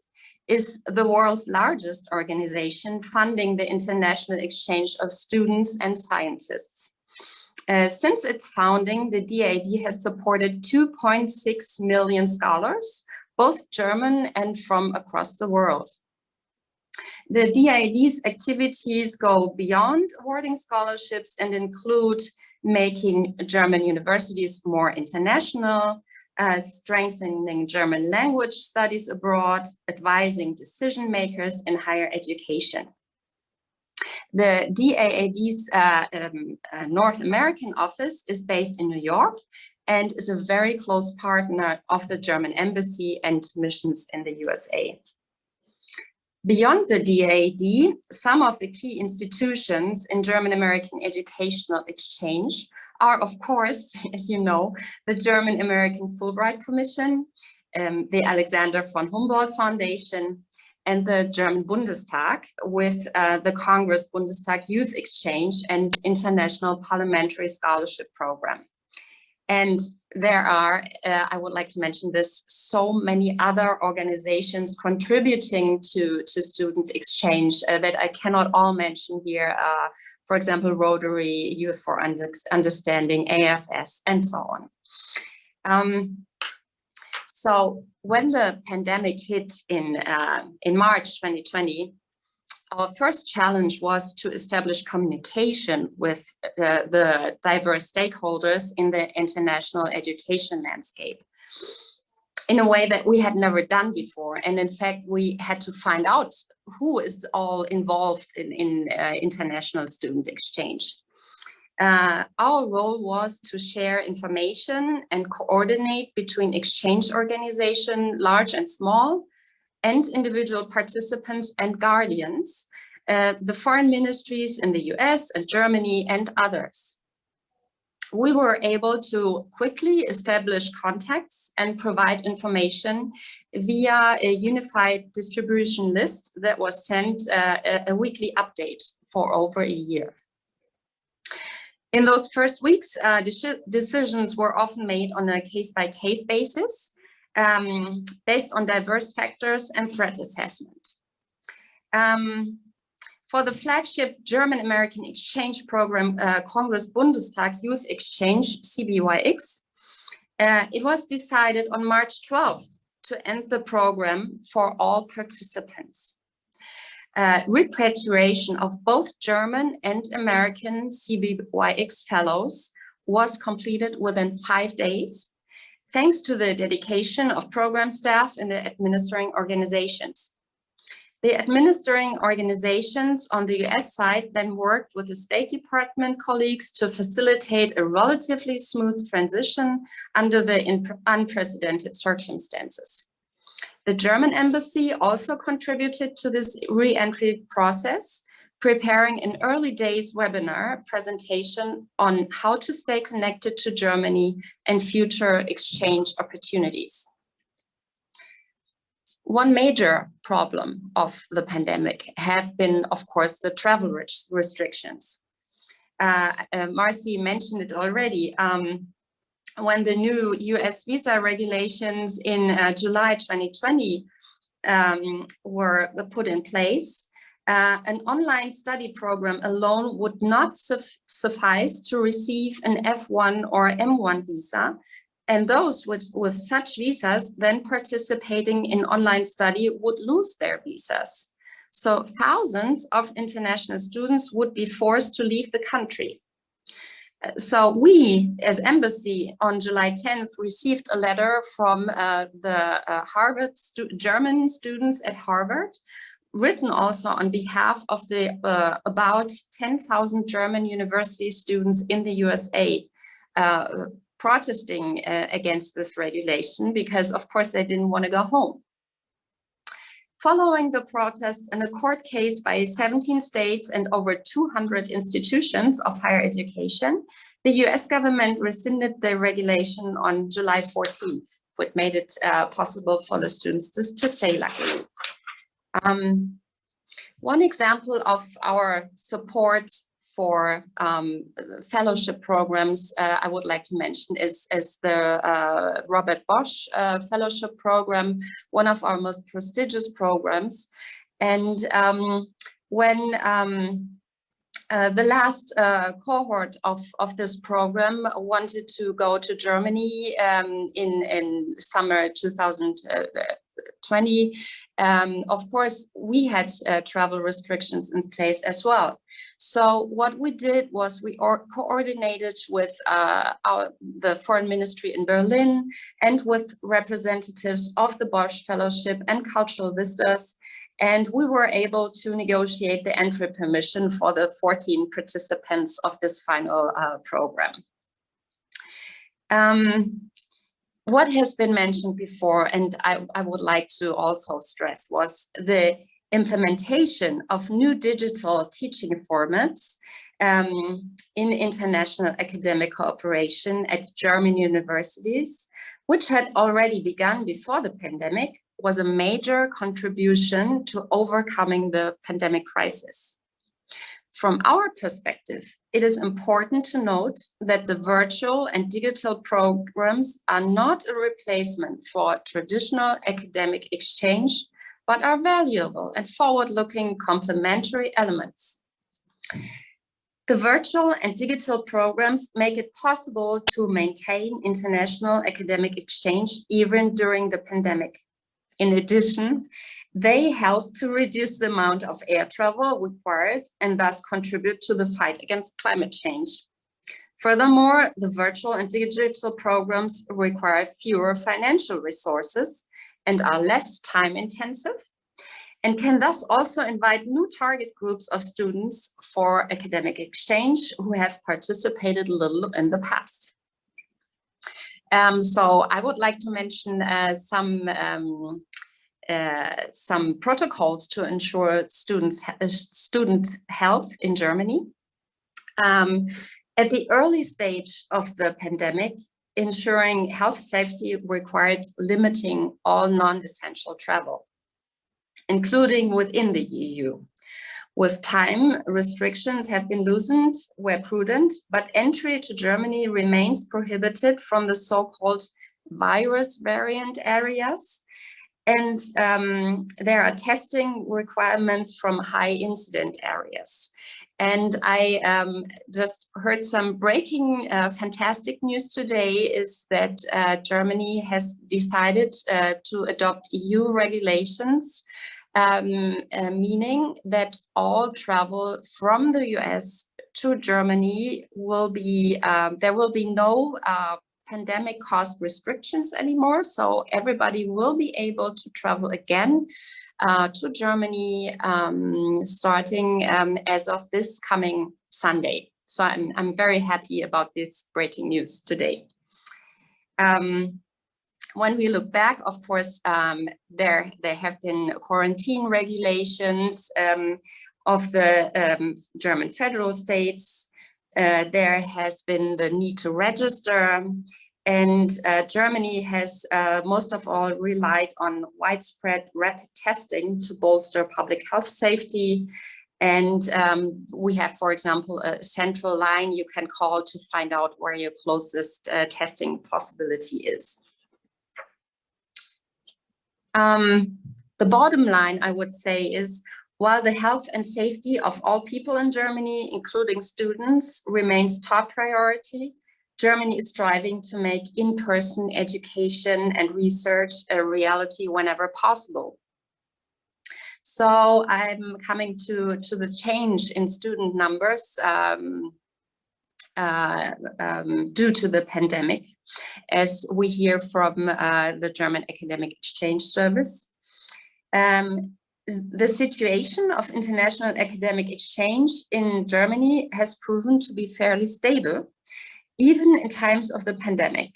is the world's largest organization funding the international exchange of students and scientists. Uh, since its founding, the DAAD has supported 2.6 million scholars, both German and from across the world. The DAAD's activities go beyond awarding scholarships and include making German universities more international, uh, strengthening German language studies abroad, advising decision makers in higher education. The DAAD's uh, um, uh, North American office is based in New York and is a very close partner of the German embassy and missions in the USA. Beyond the DAAD, some of the key institutions in German-American educational exchange are, of course, as you know, the German-American Fulbright Commission, um, the Alexander von Humboldt Foundation, and the German Bundestag with uh, the Congress Bundestag Youth Exchange and International Parliamentary Scholarship Program. And there are, uh, I would like to mention this, so many other organizations contributing to, to student exchange uh, that I cannot all mention here. Uh, for example, Rotary, Youth for Under Understanding, AFS, and so on. Um, so when the pandemic hit in, uh, in March 2020, our first challenge was to establish communication with the, the diverse stakeholders in the international education landscape in a way that we had never done before. And in fact, we had to find out who is all involved in, in uh, international student exchange. Uh, our role was to share information and coordinate between exchange organization, large and small, and individual participants and guardians, uh, the foreign ministries in the US and Germany and others. We were able to quickly establish contacts and provide information via a unified distribution list that was sent uh, a, a weekly update for over a year. In those first weeks, uh, decisions were often made on a case-by-case -case basis, um, based on diverse factors and threat assessment. Um, for the flagship German-American exchange program, uh, Congress Bundestag Youth Exchange, CBYX, uh, it was decided on March 12th to end the program for all participants. Uh, repatriation of both German and American CBYX fellows was completed within five days, thanks to the dedication of program staff in the administering organizations. The administering organizations on the US side then worked with the State Department colleagues to facilitate a relatively smooth transition under the unprecedented circumstances. The German embassy also contributed to this re-entry process, preparing an early days webinar presentation on how to stay connected to Germany and future exchange opportunities. One major problem of the pandemic have been, of course, the travel restrictions. Uh, uh, Marcy mentioned it already. Um, when the new US visa regulations in uh, July 2020 um, were put in place, uh, an online study program alone would not suffice to receive an F1 or M1 visa and those with, with such visas then participating in online study would lose their visas. So thousands of international students would be forced to leave the country. So we, as embassy, on July 10th, received a letter from uh, the uh, Harvard stu German students at Harvard, written also on behalf of the uh, about 10,000 German university students in the USA, uh, protesting uh, against this regulation because of course they didn't want to go home. Following the protests and a court case by 17 states and over 200 institutions of higher education, the US government rescinded the regulation on July 14th, which made it uh, possible for the students to, to stay luckily. Um, one example of our support for um, fellowship programs uh, I would like to mention is, is the uh, Robert Bosch uh, Fellowship Program, one of our most prestigious programs. And um, when um, uh, the last uh, cohort of, of this program wanted to go to Germany um, in, in summer 2000, uh, 20, um, of course, we had uh, travel restrictions in place as well. So what we did was we coordinated with uh, our, the foreign ministry in Berlin and with representatives of the Bosch Fellowship and Cultural Vistas. And we were able to negotiate the entry permission for the 14 participants of this final uh, program. Um, what has been mentioned before, and I, I would like to also stress, was the implementation of new digital teaching formats um, in international academic cooperation at German universities, which had already begun before the pandemic, was a major contribution to overcoming the pandemic crisis. From our perspective, it is important to note that the virtual and digital programs are not a replacement for traditional academic exchange, but are valuable and forward-looking complementary elements. The virtual and digital programs make it possible to maintain international academic exchange even during the pandemic. In addition, they help to reduce the amount of air travel required and thus contribute to the fight against climate change. Furthermore, the virtual and digital programs require fewer financial resources and are less time intensive and can thus also invite new target groups of students for academic exchange who have participated little in the past. Um, so I would like to mention uh, some um, uh, some protocols to ensure students uh, student health in Germany. Um, at the early stage of the pandemic, ensuring health safety required limiting all non-essential travel, including within the EU. With time, restrictions have been loosened where prudent, but entry to Germany remains prohibited from the so-called virus variant areas. And um, there are testing requirements from high incident areas. And I um, just heard some breaking uh, fantastic news today is that uh, Germany has decided uh, to adopt EU regulations um, uh, meaning that all travel from the US to Germany will be, um, there will be no uh, pandemic caused restrictions anymore. So everybody will be able to travel again uh, to Germany um, starting um, as of this coming Sunday. So I'm, I'm very happy about this breaking news today. Um, when we look back, of course, um, there, there have been quarantine regulations um, of the um, German federal states. Uh, there has been the need to register and uh, Germany has uh, most of all relied on widespread rapid testing to bolster public health safety. And um, we have, for example, a central line you can call to find out where your closest uh, testing possibility is. Um, the bottom line, I would say, is while the health and safety of all people in Germany, including students, remains top priority, Germany is striving to make in-person education and research a reality whenever possible. So I'm coming to, to the change in student numbers um, uh, um, due to the pandemic, as we hear from uh, the German Academic Exchange Service. Um, the situation of international academic exchange in Germany has proven to be fairly stable, even in times of the pandemic.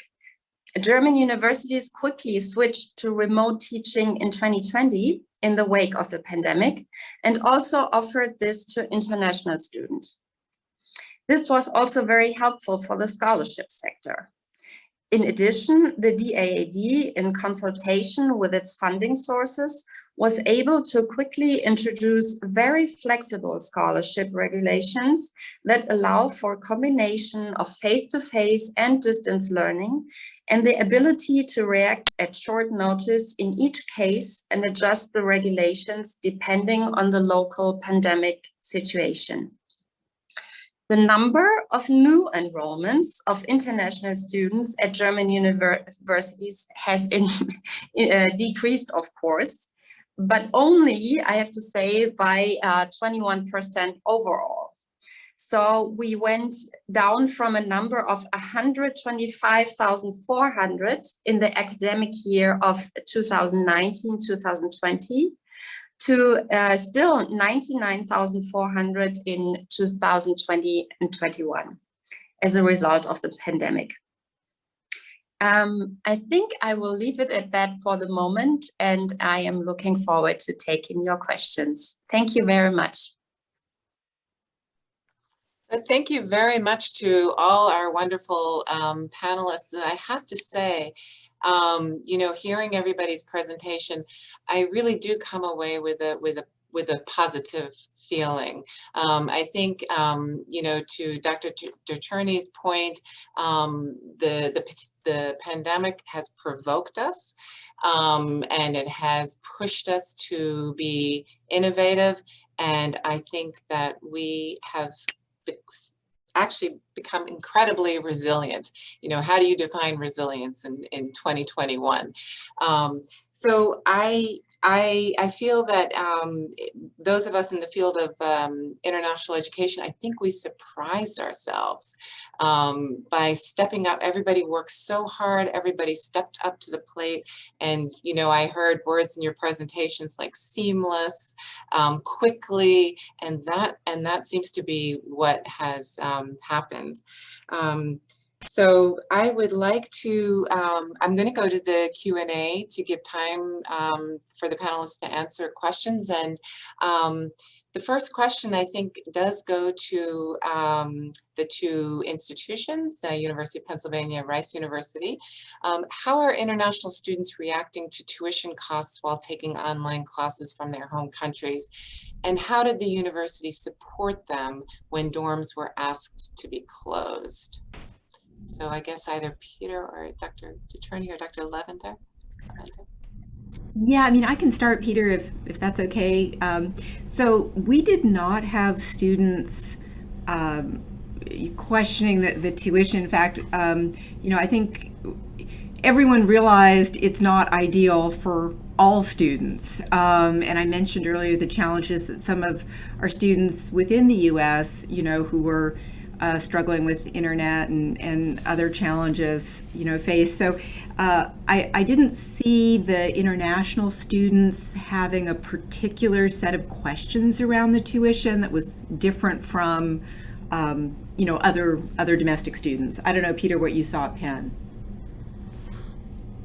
German universities quickly switched to remote teaching in 2020 in the wake of the pandemic and also offered this to international students. This was also very helpful for the scholarship sector. In addition, the DAAD, in consultation with its funding sources, was able to quickly introduce very flexible scholarship regulations that allow for a combination of face-to-face -face and distance learning and the ability to react at short notice in each case and adjust the regulations depending on the local pandemic situation. The number of new enrollments of international students at German universities has in, uh, decreased, of course, but only, I have to say, by 21% uh, overall. So we went down from a number of 125,400 in the academic year of 2019-2020 to uh, still 99,400 in 2020 and 21 as a result of the pandemic. Um, I think I will leave it at that for the moment, and I am looking forward to taking your questions. Thank you very much. Thank you very much to all our wonderful um, panelists. And I have to say, um, you know, hearing everybody's presentation, I really do come away with a with a with a positive feeling. Um, I think, um, you know, to Dr. Decherney's point, um, the, the, the pandemic has provoked us um, and it has pushed us to be innovative. And I think that we have actually become incredibly resilient. You know, how do you define resilience in, in 2021? Um, so I, I, I feel that um, those of us in the field of um, international education, I think we surprised ourselves um, by stepping up. Everybody worked so hard, everybody stepped up to the plate. And, you know, I heard words in your presentations like seamless, um, quickly, and that, and that seems to be what has um, happened. So I would like to, um, I'm going to go to the Q and A to give time um, for the panelists to answer questions. And um, the first question I think does go to um, the two institutions, uh, University of Pennsylvania, Rice University. Um, how are international students reacting to tuition costs while taking online classes from their home countries? And how did the university support them when dorms were asked to be closed? So I guess either Peter or Dr. Detroni or Dr. Leventer. Yeah, I mean, I can start, Peter, if, if that's okay. Um, so we did not have students um, questioning the, the tuition. In fact, um, you know, I think everyone realized it's not ideal for all students. Um, and I mentioned earlier the challenges that some of our students within the U.S., you know, who were uh, struggling with internet and, and other challenges, you know, face. So uh, I, I didn't see the international students having a particular set of questions around the tuition that was different from, um, you know, other other domestic students. I don't know, Peter, what you saw at Penn.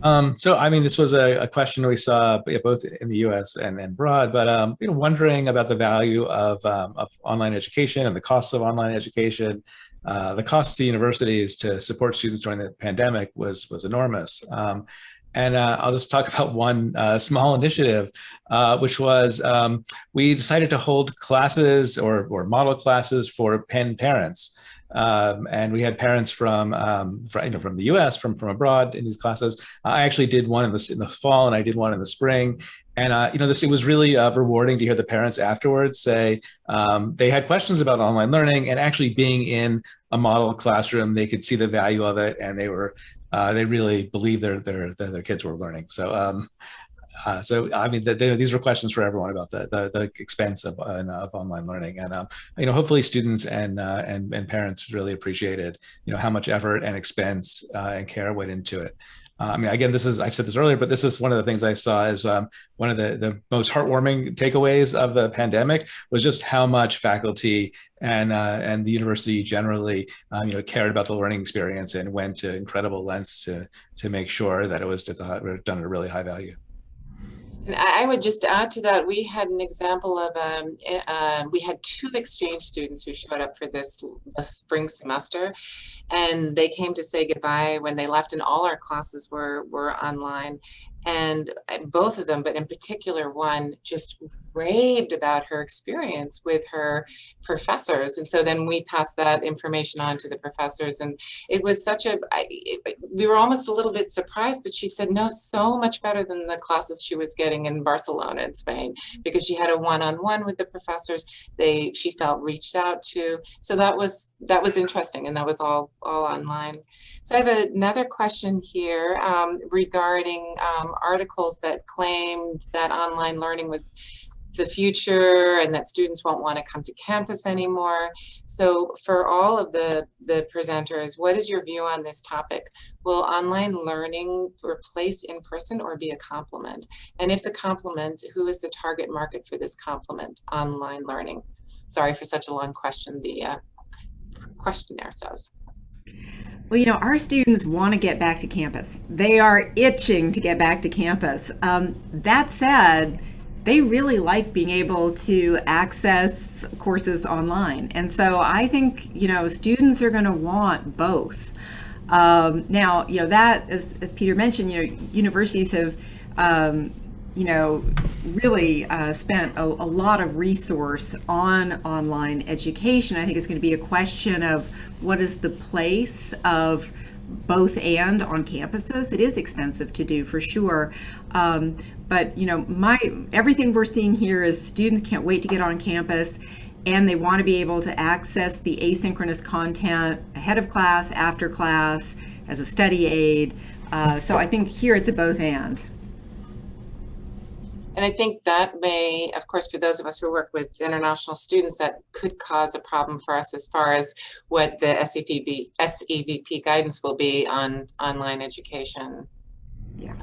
Um, so, I mean, this was a, a, question we saw both in the U.S. and, and abroad, but um, you know, wondering about the value of, um, of online education and the costs of online education. Uh, the cost to universities to support students during the pandemic was was enormous. Um, and uh, I'll just talk about one uh, small initiative, uh, which was um, we decided to hold classes or, or model classes for Penn parents. Um, and we had parents from, um, from, you know, from the U.S., from from abroad in these classes. I actually did one in the in the fall, and I did one in the spring. And uh, you know, this it was really uh, rewarding to hear the parents afterwards say um, they had questions about online learning, and actually being in a model classroom, they could see the value of it, and they were uh, they really believed their their their kids were learning. So um, uh, so I mean, the, the, these were questions for everyone about the the, the expense of, uh, of online learning, and um, you know, hopefully students and uh, and and parents really appreciated you know how much effort and expense uh, and care went into it. Uh, I mean, again, this is I've said this earlier, but this is one of the things I saw as um, one of the the most heartwarming takeaways of the pandemic was just how much faculty and uh, and the university generally um, you know cared about the learning experience and went to incredible lengths to to make sure that it was done at a really high value. And I would just add to that, we had an example of, um, uh, we had two exchange students who showed up for this, this spring semester. And they came to say goodbye when they left and all our classes were, were online and both of them, but in particular one, just raved about her experience with her professors. And so then we passed that information on to the professors. And it was such a, I, it, we were almost a little bit surprised, but she said, no, so much better than the classes she was getting in Barcelona in Spain, because she had a one-on-one -on -one with the professors. They, she felt reached out to. So that was, that was interesting. And that was all, all online. So I have another question here um, regarding um, articles that claimed that online learning was the future and that students won't want to come to campus anymore. So for all of the, the presenters, what is your view on this topic? Will online learning replace in-person or be a complement? And if the complement, who is the target market for this complement, online learning? Sorry for such a long question, the uh, questionnaire says. Well, you know, our students want to get back to campus. They are itching to get back to campus. Um, that said, they really like being able to access courses online. And so I think, you know, students are going to want both. Um, now, you know, that, as, as Peter mentioned, you know, universities have um, you know, really uh, spent a, a, lot of resource on online education. I think it's going to be a question of what is the place of both and on campuses. It is expensive to do for sure. Um, but you know, my everything we're seeing here is students can't wait to get on campus and they want to be able to access the asynchronous content ahead of class, after class, as a study aid. Uh, so I think here it's a both and. And I think that may, of course, for those of us who work with international students, that could cause a problem for us as far as what the SEVP, SEVP guidance will be on online education. Yeah.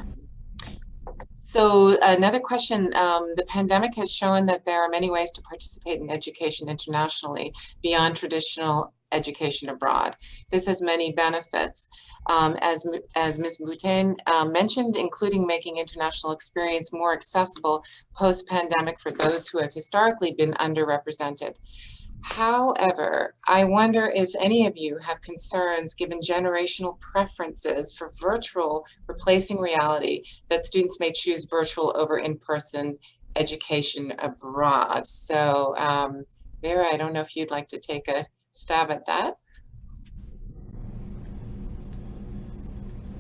So another question, um, the pandemic has shown that there are many ways to participate in education internationally beyond traditional education abroad. This has many benefits. Um, as, as Ms. Boutin um, mentioned, including making international experience more accessible post-pandemic for those who have historically been underrepresented. However, I wonder if any of you have concerns given generational preferences for virtual replacing reality that students may choose virtual over in-person education abroad. So um, Vera, I don't know if you'd like to take a stab at that.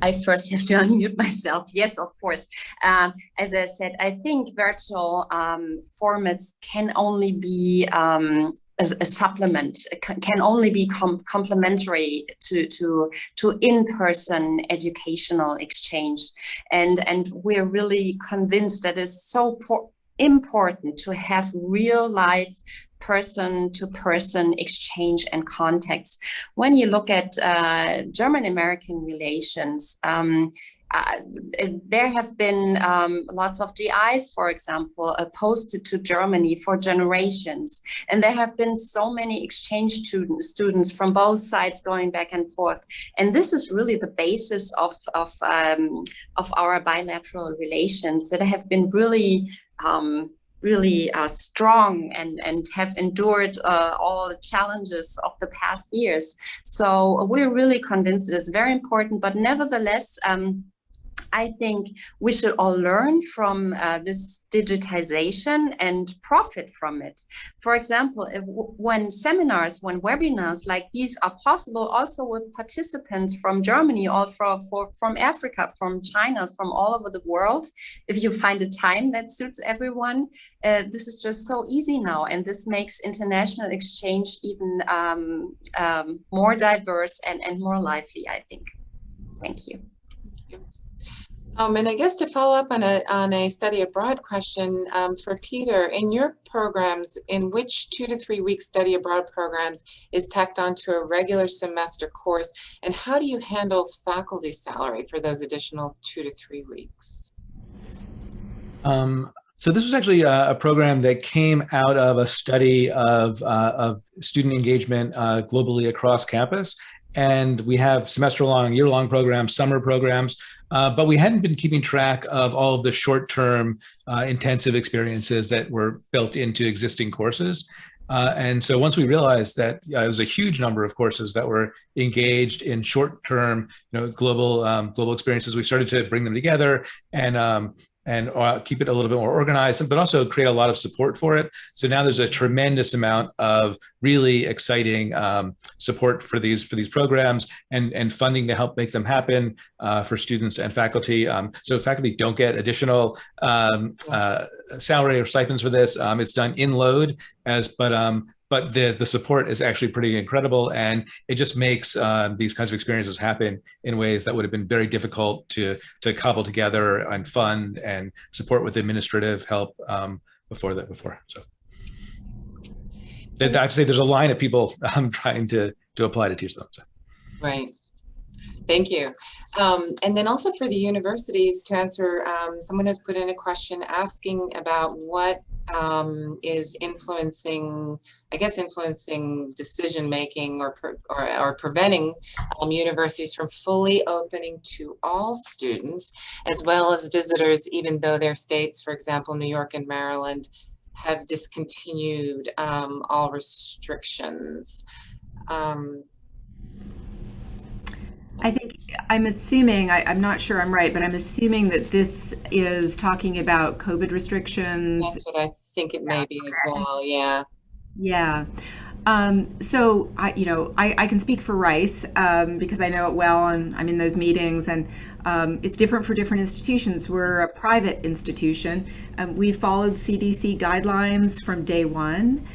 I first have to unmute myself. Yes, of course. Um, as I said, I think virtual um, formats can only be um, a, a, supplement, can only be com complementary to to to in-person educational exchange, and and we're really convinced that it's so important to have real life person to person exchange and context. When you look at uh, German American relations, um, uh, there have been um, lots of GIs, for example, opposed to, Germany for generations. And there have been so many exchange students, students from both sides going back and forth. And this is really the basis of, of, um, of our bilateral relations that have been really um, really uh, strong and, and have endured uh, all the challenges of the past years. So we're really convinced it is very important, but nevertheless, um, I think we should all learn from uh, this digitization and profit from it. For example, if, when seminars, when webinars like these are possible also with participants from Germany or from, for, from Africa, from China, from all over the world, if you find a time that suits everyone, uh, this is just so easy now. And this makes international exchange even um, um, more diverse and, and more lively, I think. Thank you. Um, and I guess to follow up on a, on a study abroad question um, for Peter, in your programs, in which two to three week study abroad programs is tacked onto a regular semester course, and how do you handle faculty salary for those additional two to three weeks? Um, so this was actually a, a, program that came out of a study of, uh, of student engagement uh, globally across campus. And we have semester long, year long programs, summer programs uh, but we hadn't been keeping track of all of the short-term uh, intensive experiences that were built into existing courses. Uh, and so once we realized that it was a huge number of courses that were engaged in short-term, you know, global um, global experiences, we started to bring them together and um, and uh, keep it a little bit more organized, but also create a lot of support for it. So now there's a tremendous amount of really exciting um, support for these for these programs and and funding to help make them happen uh, for students and faculty. Um, so faculty don't get additional um, uh, salary or stipends for this. Um, it's done in load as, but um, but the the support is actually pretty incredible and it just makes uh, these kinds of experiences happen in ways that would have been very difficult to to cobble together and fund and support with administrative help um, before that before so I have to say there's a line of people I'm trying to to apply to teach them so. right Thank you. Um, and then also for the universities to answer, um, someone has put in a question asking about what um, is influencing, I guess, influencing decision making or, or, or, preventing um, universities from fully opening to all students as well as visitors, even though their states, for example, New York and Maryland, have discontinued um, all restrictions. Um, I think I'm assuming, I, am not sure I'm right, but I'm assuming that this is talking about COVID restrictions. That's what I think it may be as well, yeah. Yeah. Um, so I, you know, I, I can speak for Rice um, because I know it well, and I'm in those meetings, and um, it's different for different institutions. We're a private institution. Um, we followed CDC guidelines from day one,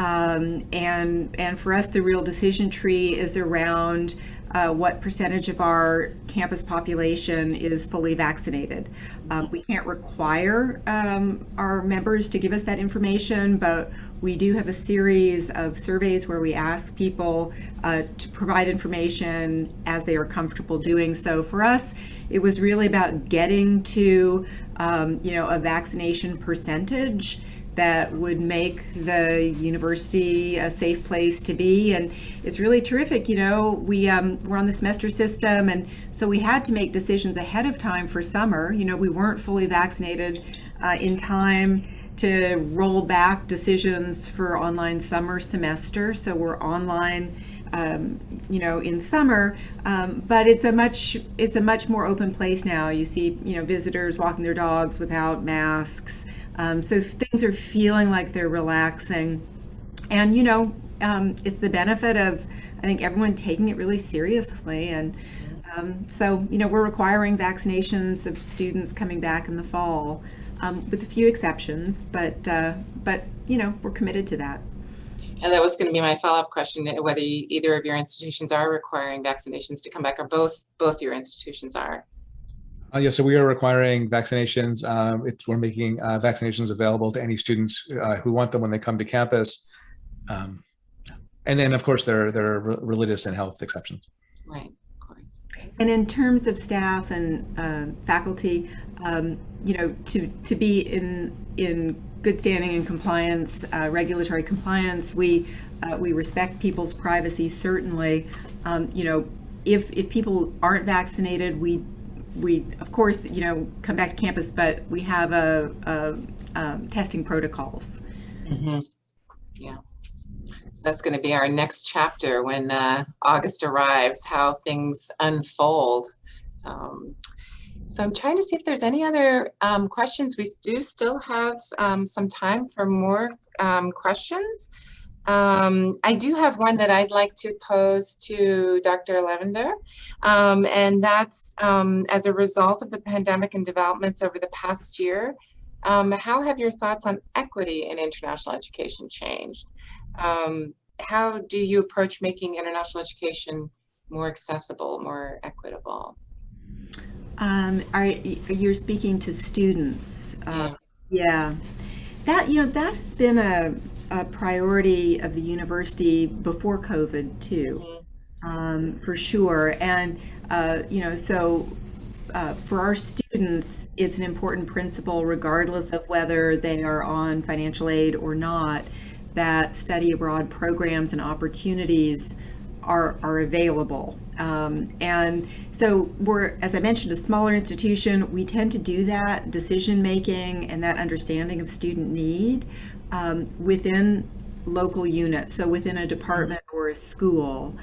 um, and and for us, the real decision tree is around uh, what percentage of our campus population is fully vaccinated. Um, we can't require um, our members to give us that information, but we do have a series of surveys where we ask people uh, to provide information as they are comfortable doing so. For us, it was really about getting to, um, you know, a vaccination percentage that would make the university a safe place to be. And it's really terrific. You know, we, um, we're on the semester system, and so we had to make decisions ahead of time for summer. You know, we weren't fully vaccinated uh, in time to roll back decisions for online summer semester. So we're online um, you know, in summer, um, but it's a much it's a much more open place now. You see, you know, visitors walking their dogs without masks, um, so things are feeling like they're relaxing, and you know, um, it's the benefit of I think everyone taking it really seriously, and um, so you know, we're requiring vaccinations of students coming back in the fall, um, with a few exceptions, but uh, but you know, we're committed to that. And that was going to be my follow-up question, whether either of your institutions are requiring vaccinations to come back or both both your institutions are. Uh, yeah, so we are requiring vaccinations. Um, it's, we're making uh, vaccinations available to any students uh, who want them when they come to campus. Um, and then, of course, there, there are religious and health exceptions. Right. And in terms of staff and uh, faculty, um, you know, to to be in in good standing and compliance, uh, regulatory compliance. We uh, we respect people's privacy certainly. Um, you know, if if people aren't vaccinated, we we of course you know come back to campus, but we have a, a um, testing protocols. Mm -hmm. Yeah, that's going to be our next chapter when uh, August arrives. How things unfold. Um, so I'm trying to see if there's any other um, questions. We do still have um, some time for more um, questions. Um, I do have one that I'd like to pose to Dr. Levander, um, and that's um, as a result of the pandemic and developments over the past year, how have your thoughts on equity in international education changed? how do you approach making international education more accessible, more equitable? Um, are you're speaking to students? Uh, yeah, that you know that has been a, a priority of the university before COVID too, um, for sure. And uh, you know, so uh, for our students, it's an important principle, regardless of whether they are on financial aid or not, that study abroad programs and opportunities are, are available. Um, and so we're, as I mentioned, a smaller institution, we tend to do that decision making and that understanding of student need um, within local units, so within a department or a school.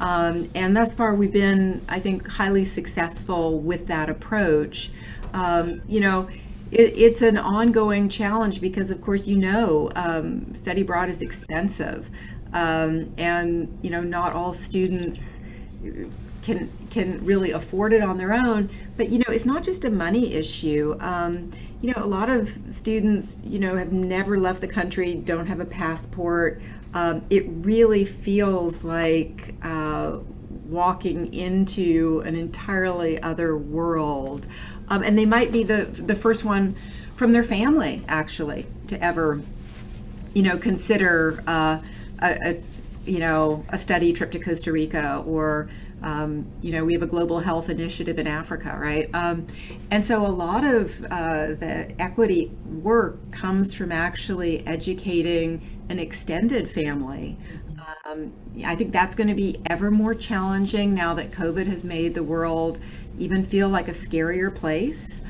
Um, and thus far we've been, I think, highly successful with that approach. Um, you know, it, it's an ongoing challenge because of course you know um, study abroad is expensive um, and you know not all students can can really afford it on their own but you know it's not just a money issue um, you know a lot of students you know have never left the country don't have a passport. Um, it really feels like uh, walking into an entirely other world. Um, and they might be the the first one from their family actually to ever you know consider uh, a, a, you know a study trip to Costa Rica or um, you know we have a global health initiative in Africa right? Um, and so a lot of uh, the equity work comes from actually educating an extended family. Um, I think that's going to be ever more challenging now that COVID has made the world even feel like a scarier place.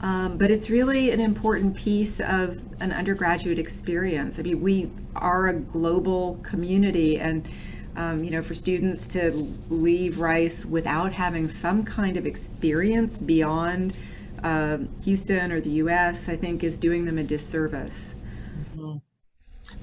Um, but it's really an important piece of an undergraduate experience. I mean, we are a global community and um, you know, for students to leave Rice without having some kind of experience beyond uh, Houston or the U.S., I think is doing them a disservice. Mm -hmm.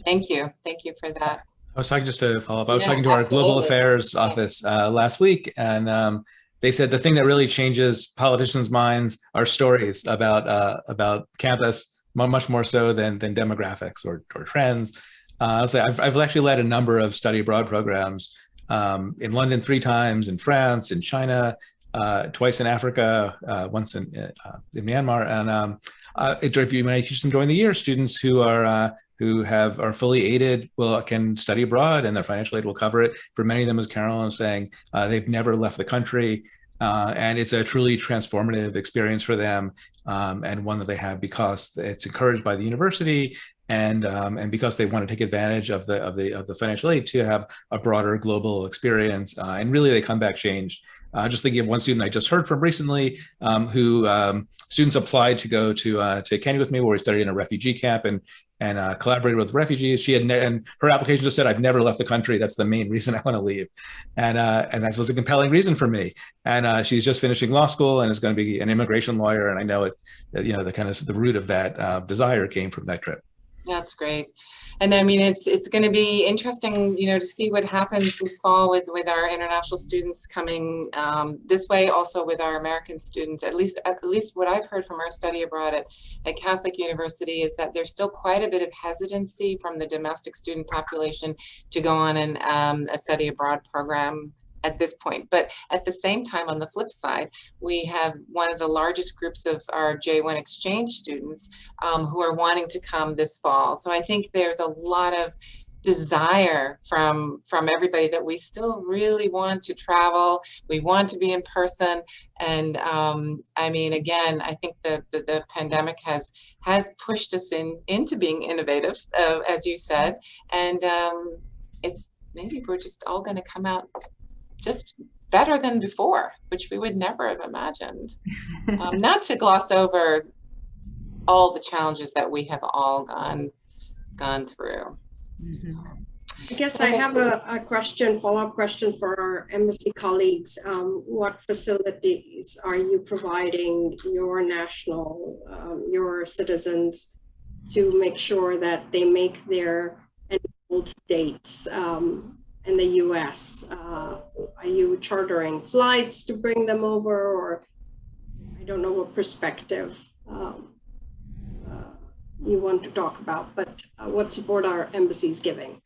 Thank you. Thank you for that. I was talking just to follow up. I was yeah, talking to our global affairs office uh, last week, and um, they said the thing that really changes politicians' minds are stories about uh, about campus, much more so than than demographics or, or trends. Uh, so I've, I've actually led a number of study abroad programs um, in London three times, in France, in China, uh, twice in Africa, uh, once in, uh, in Myanmar. And um, uh, you, when I teach them during the year, students who are uh, who have are fully aided will can study abroad and their financial aid will cover it. For many of them, as Carolyn was saying, uh, they've never left the country. Uh, and it's a truly transformative experience for them um, and one that they have because it's encouraged by the university and um, and because they want to take advantage of the of the of the financial aid to have a broader global experience, uh, and really they come back changed. Uh, just thinking of one student I just heard from recently, um, who um, students applied to go to uh, to Kenya with me, where we studied in a refugee camp, and and uh, collaborated with refugees. She had and her application just said, "I've never left the country. That's the main reason I want to leave," and uh, and that was a compelling reason for me. And uh, she's just finishing law school and is going to be an immigration lawyer. And I know it, you know, the kind of the root of that uh, desire came from that trip. That's great. And I mean, it's it's going to be interesting, you know, to see what happens this fall with with our international students coming um, this way. Also with our American students, at least at least what I've heard from our study abroad at at Catholic University is that there's still quite a bit of hesitancy from the domestic student population to go on an um, a study abroad program at this point. But at the same time, on the flip side, we have one of the largest groups of our J1 exchange students um, who are wanting to come this fall. So I think there's a lot of desire from from everybody that we still really want to travel we want to be in person and um, i mean again i think the, the, the pandemic has has pushed us in into being innovative uh, as you said and um, it's maybe we're just all going to come out just better than before, which we would never have imagined. um, not to gloss over all the challenges that we have all gone gone through. Mhm. I guess I have a, a question, follow-up question for our embassy colleagues. Um, what facilities are you providing your national, um, your citizens to make sure that they make their enrolled dates um, in the US? Uh, are you chartering flights to bring them over or I don't know what perspective um, uh, you want to talk about, but uh, what support are embassies giving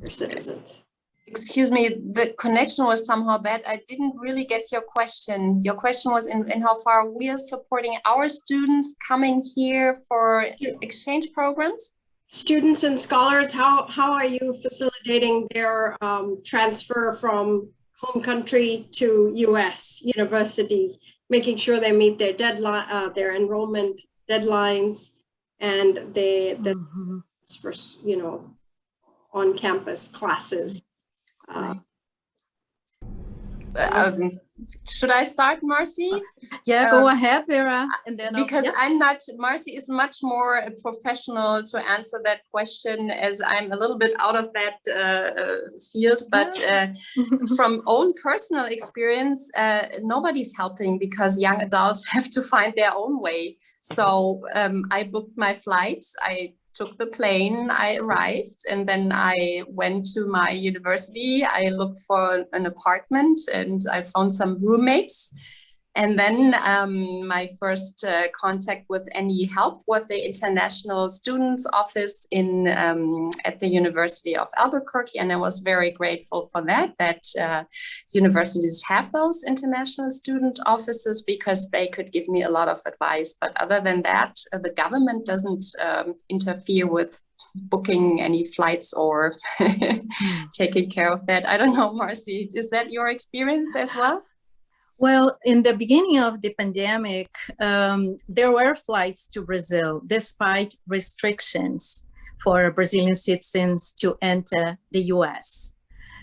their citizens? Excuse me, the connection was somehow bad. I didn't really get your question. Your question was in, in how far we are supporting our students coming here for exchange programs? Students and scholars, how, how are you facilitating their um, transfer from home country to US universities, making sure they meet their deadline, uh, their enrollment deadlines and they, the Mhm. for, you know, on campus classes. Uh, Um, should I start, Marcy? Yeah, go Um, ahead, Vera, and then I'll- Because yeah. I'm not, Marcy is much more a professional to answer that question as I'm a little bit out of that uh, uh, field, but uh, from own personal experience, uh, nobody's helping because young adults have to find their own way. So um, I booked my flight, I took the plane, I arrived, and then I went to my university. I looked for an apartment and I found some roommates. And then um, my first uh, contact with any help was the International Students Office in um, at the University of Albuquerque, and I was very grateful for that. That uh, universities have those international student offices because they could give me a lot of advice. But other than that, uh, the government doesn't um, interfere with booking any flights or taking care of that. I don't know, Marcy, is that your experience as well? Well, in the beginning of the pandemic, um, there were flights to Brazil despite restrictions for Brazilian citizens to enter the US.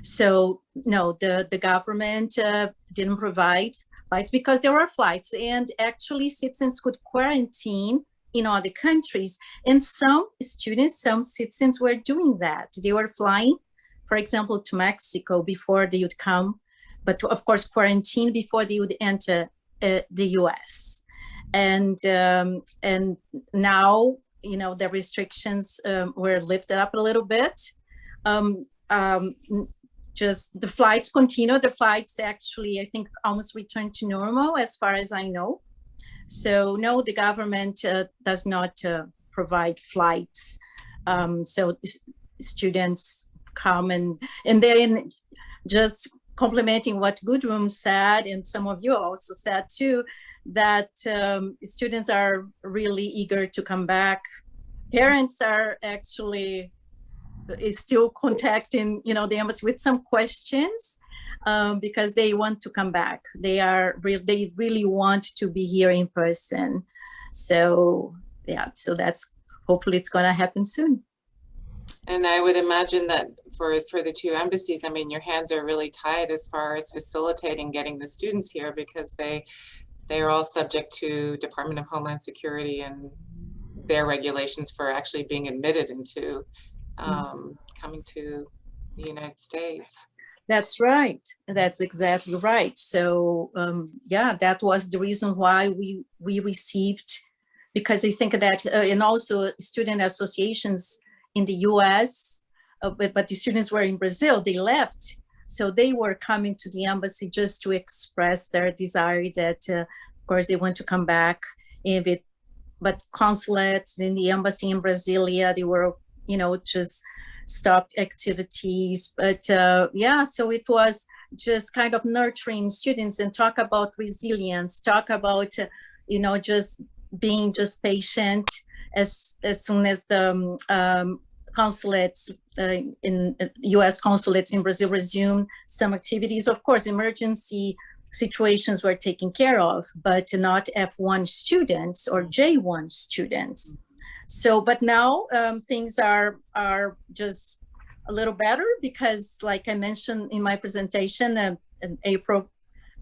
So no, the, the government uh, didn't provide flights because there were flights and actually citizens could quarantine in other countries. And some students, some citizens were doing that. They were flying, for example, to Mexico before they would come but of course quarantine before they would enter uh, the US. And um, and now you know the restrictions um, were lifted up a little bit. Um, um, just the flights continue. The flights actually, I think, almost returned to normal as far as I know. So no, the government uh, does not uh, provide flights. Um, so students come and and then just complementing what Gudrun said, and some of you also said too, that um, students are really eager to come back. Parents are actually is still contacting, you know, the embassy with some questions um, because they want to come back. They are real. They really want to be here in person. So yeah, so that's hopefully it's going to happen soon. And I would imagine that for, for the two embassies, I mean, your hands are really tied as far as facilitating getting the students here because they, they are all subject to Department of Homeland Security and their regulations for actually being admitted into um, coming to the United States. That's right. That's exactly right. So um, yeah, that was the reason why we we received, because I think that, uh, and also student associations in the U.S., uh, but but the students were in Brazil. They left, so they were coming to the embassy just to express their desire that, uh, of course, they want to come back. If it, but consulates in the embassy in Brasilia, they were, you know, just stopped activities but uh, yeah so it was just kind of nurturing students and talk about resilience talk about uh, you know just being just patient as as soon as the um, um, consulates uh, in US consulates in Brazil resumed some activities of course emergency situations were taken care of but not F1 students or J1 students. So, but now um, things are are just a little better because, like I mentioned in my presentation, uh, in April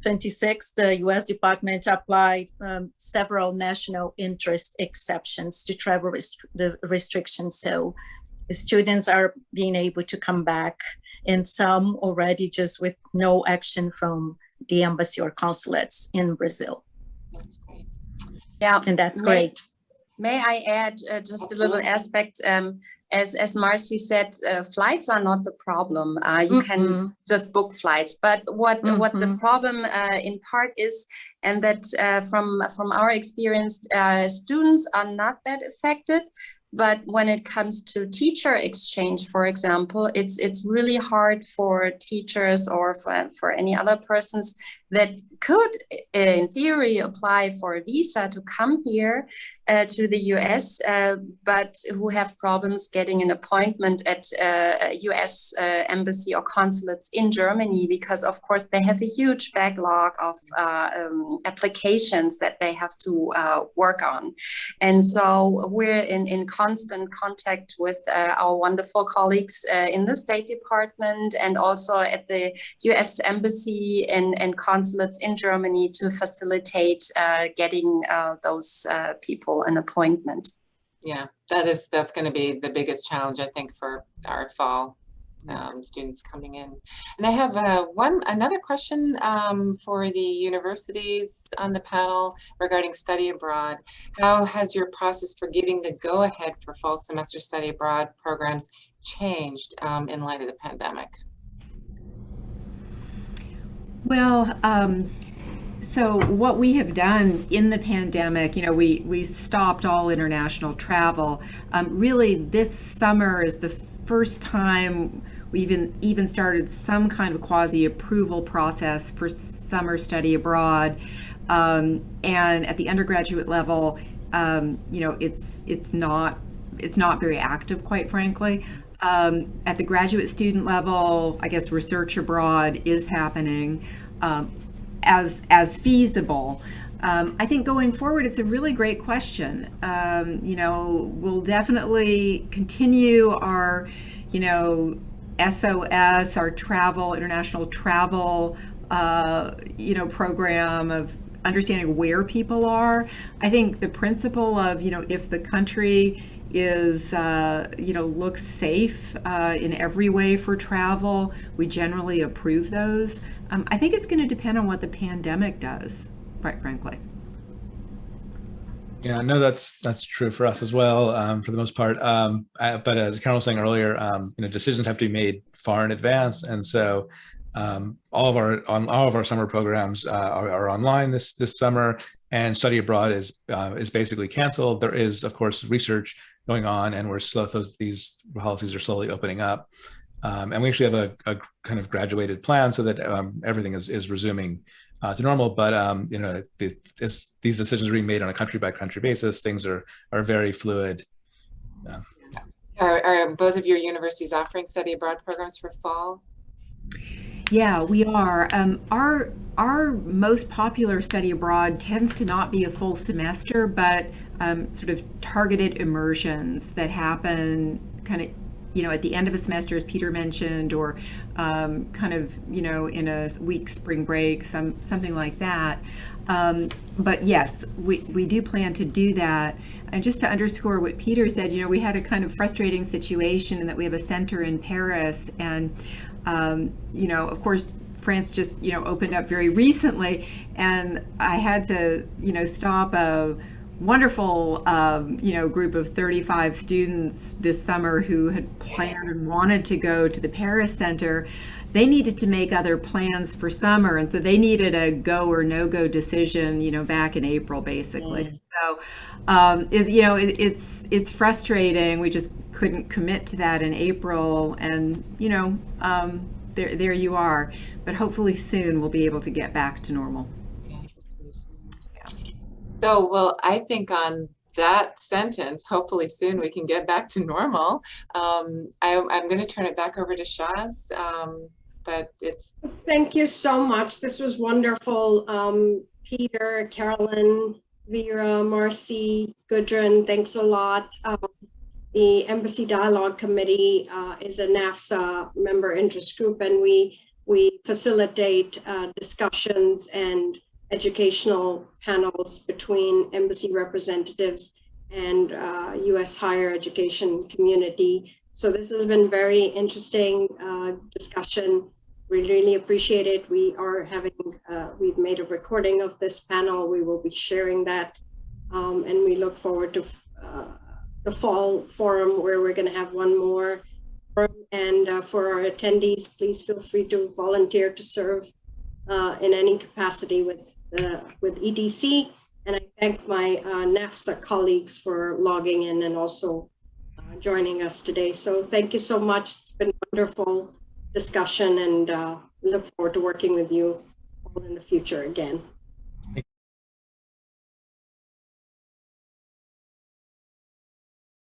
26, the U.S. Department applied um, several national interest exceptions to travel rest the restrictions. So, the students are being able to come back, and some already just with no action from the embassy or consulates in Brazil. That's great. Yeah, and that's great. May I add uh, just a little aspect? Um, as as Marcy said, uh, flights are not the problem. Uh, you can Mhm. just book flights. But what what the Mhm. problem uh, in part is, and that uh, from from our experience, uh, students are not that affected. But when it comes to teacher exchange, for example, it's it's really hard for teachers or for, for any other persons that could, in theory, apply for a visa to come here uh, to the US, uh, but who have problems getting an appointment at uh, US embassy or consulates in Germany because, of course, they have a huge backlog of um, applications that they have to work on. And so we're in, in constant contact with uh, our wonderful colleagues uh, in the State Department and also at the US Embassy and, and consulates in Germany to facilitate uh, getting uh, those uh, people an appointment. Yeah, that is, that's going to be the biggest challenge, I think, for our fall um, students coming in. And I have uh, one, another question um, for the universities on the panel regarding study abroad. How has your process for giving the go-ahead for fall semester study abroad programs changed um, in light of the pandemic? Well, um, so what we have done in the pandemic, you know, we we stopped all international travel. Um, really, this summer is the first time we even even started some kind of quasi approval process for summer study abroad. Um, and at the undergraduate level, um, you know, it's it's not it's not very active, quite frankly. Um, at the graduate student level, I guess research abroad is happening um, as as feasible. Um, I think going forward, it's a really great question. Um, you know, we'll definitely continue our, you know, SOS, our travel, international travel, uh, you know, program of understanding where people are. I think the principle of, you know, if the country is, uh, you know, looks safe uh, in every way for travel, we generally approve those. Um, I think it's going to depend on what the pandemic does, quite frankly. Yeah, no, that's that's true for us as well, um, for the most part. Um, uh, but as Carol was saying earlier, um, you know, decisions have to be made far in advance, and so um, all of our on all of our summer programs uh, are, are, online this this summer, and study abroad is uh, is basically canceled. There is, of course, research going on, and we're slow. Those these policies are slowly opening up, um, and we actually have a, a, kind of graduated plan so that um, everything is is resuming uh, to normal. But um, you know, this, this, these decisions are being made on a country by country basis. Things are are very fluid. Yeah. Are, are both of your universities offering study abroad programs for fall? Yeah, we are. Um, our our most popular study abroad tends to not be a full semester, but um, sort of targeted immersions that happen kind of you know at the end of a semester, as Peter mentioned, or um, kind of you know in a week spring break, some something like that. Um, but yes, we, we do plan to do that. And just to underscore what Peter said, you know, we had a kind of frustrating situation in that we have a center in Paris and um, you know, of course, France just, you know, opened up very recently, and I had to, you know, stop a wonderful, um, you know, group of 35 students this summer who had planned and wanted to go to the Paris Center. They needed to make other plans for summer, and so they needed a go or no go decision, you know, back in April, basically. So, um, is you know, it, it's it's frustrating. We just couldn't commit to that in April, and you know, um, there there you are. But hopefully soon we'll be able to get back to normal. So, well, I think on that sentence, hopefully soon we can get back to normal. Um, I, I'm going to turn it back over to Shaz, um, but it's Thank you so much. This was wonderful. Um, Peter, Carolyn, Vera, Marcy, Gudrun, thanks a lot. Um, the Embassy Dialogue Committee uh, is a NAFSA member interest group and we we facilitate uh, discussions and educational panels between embassy representatives and uh, U.S. higher education community. So this has been very interesting uh, discussion. We really appreciate it. We are having, uh, we've made a recording of this panel. We will be sharing that. Um, and we look forward to uh, the fall forum where we're going to have one more. And uh, for our attendees, please feel free to volunteer to serve uh, in any capacity with uh, with EDC. And I thank my uh, NAFSA colleagues for logging in and also uh, joining us today. So thank you so much. It's been a wonderful discussion and uh, look forward to working with you all in the future again.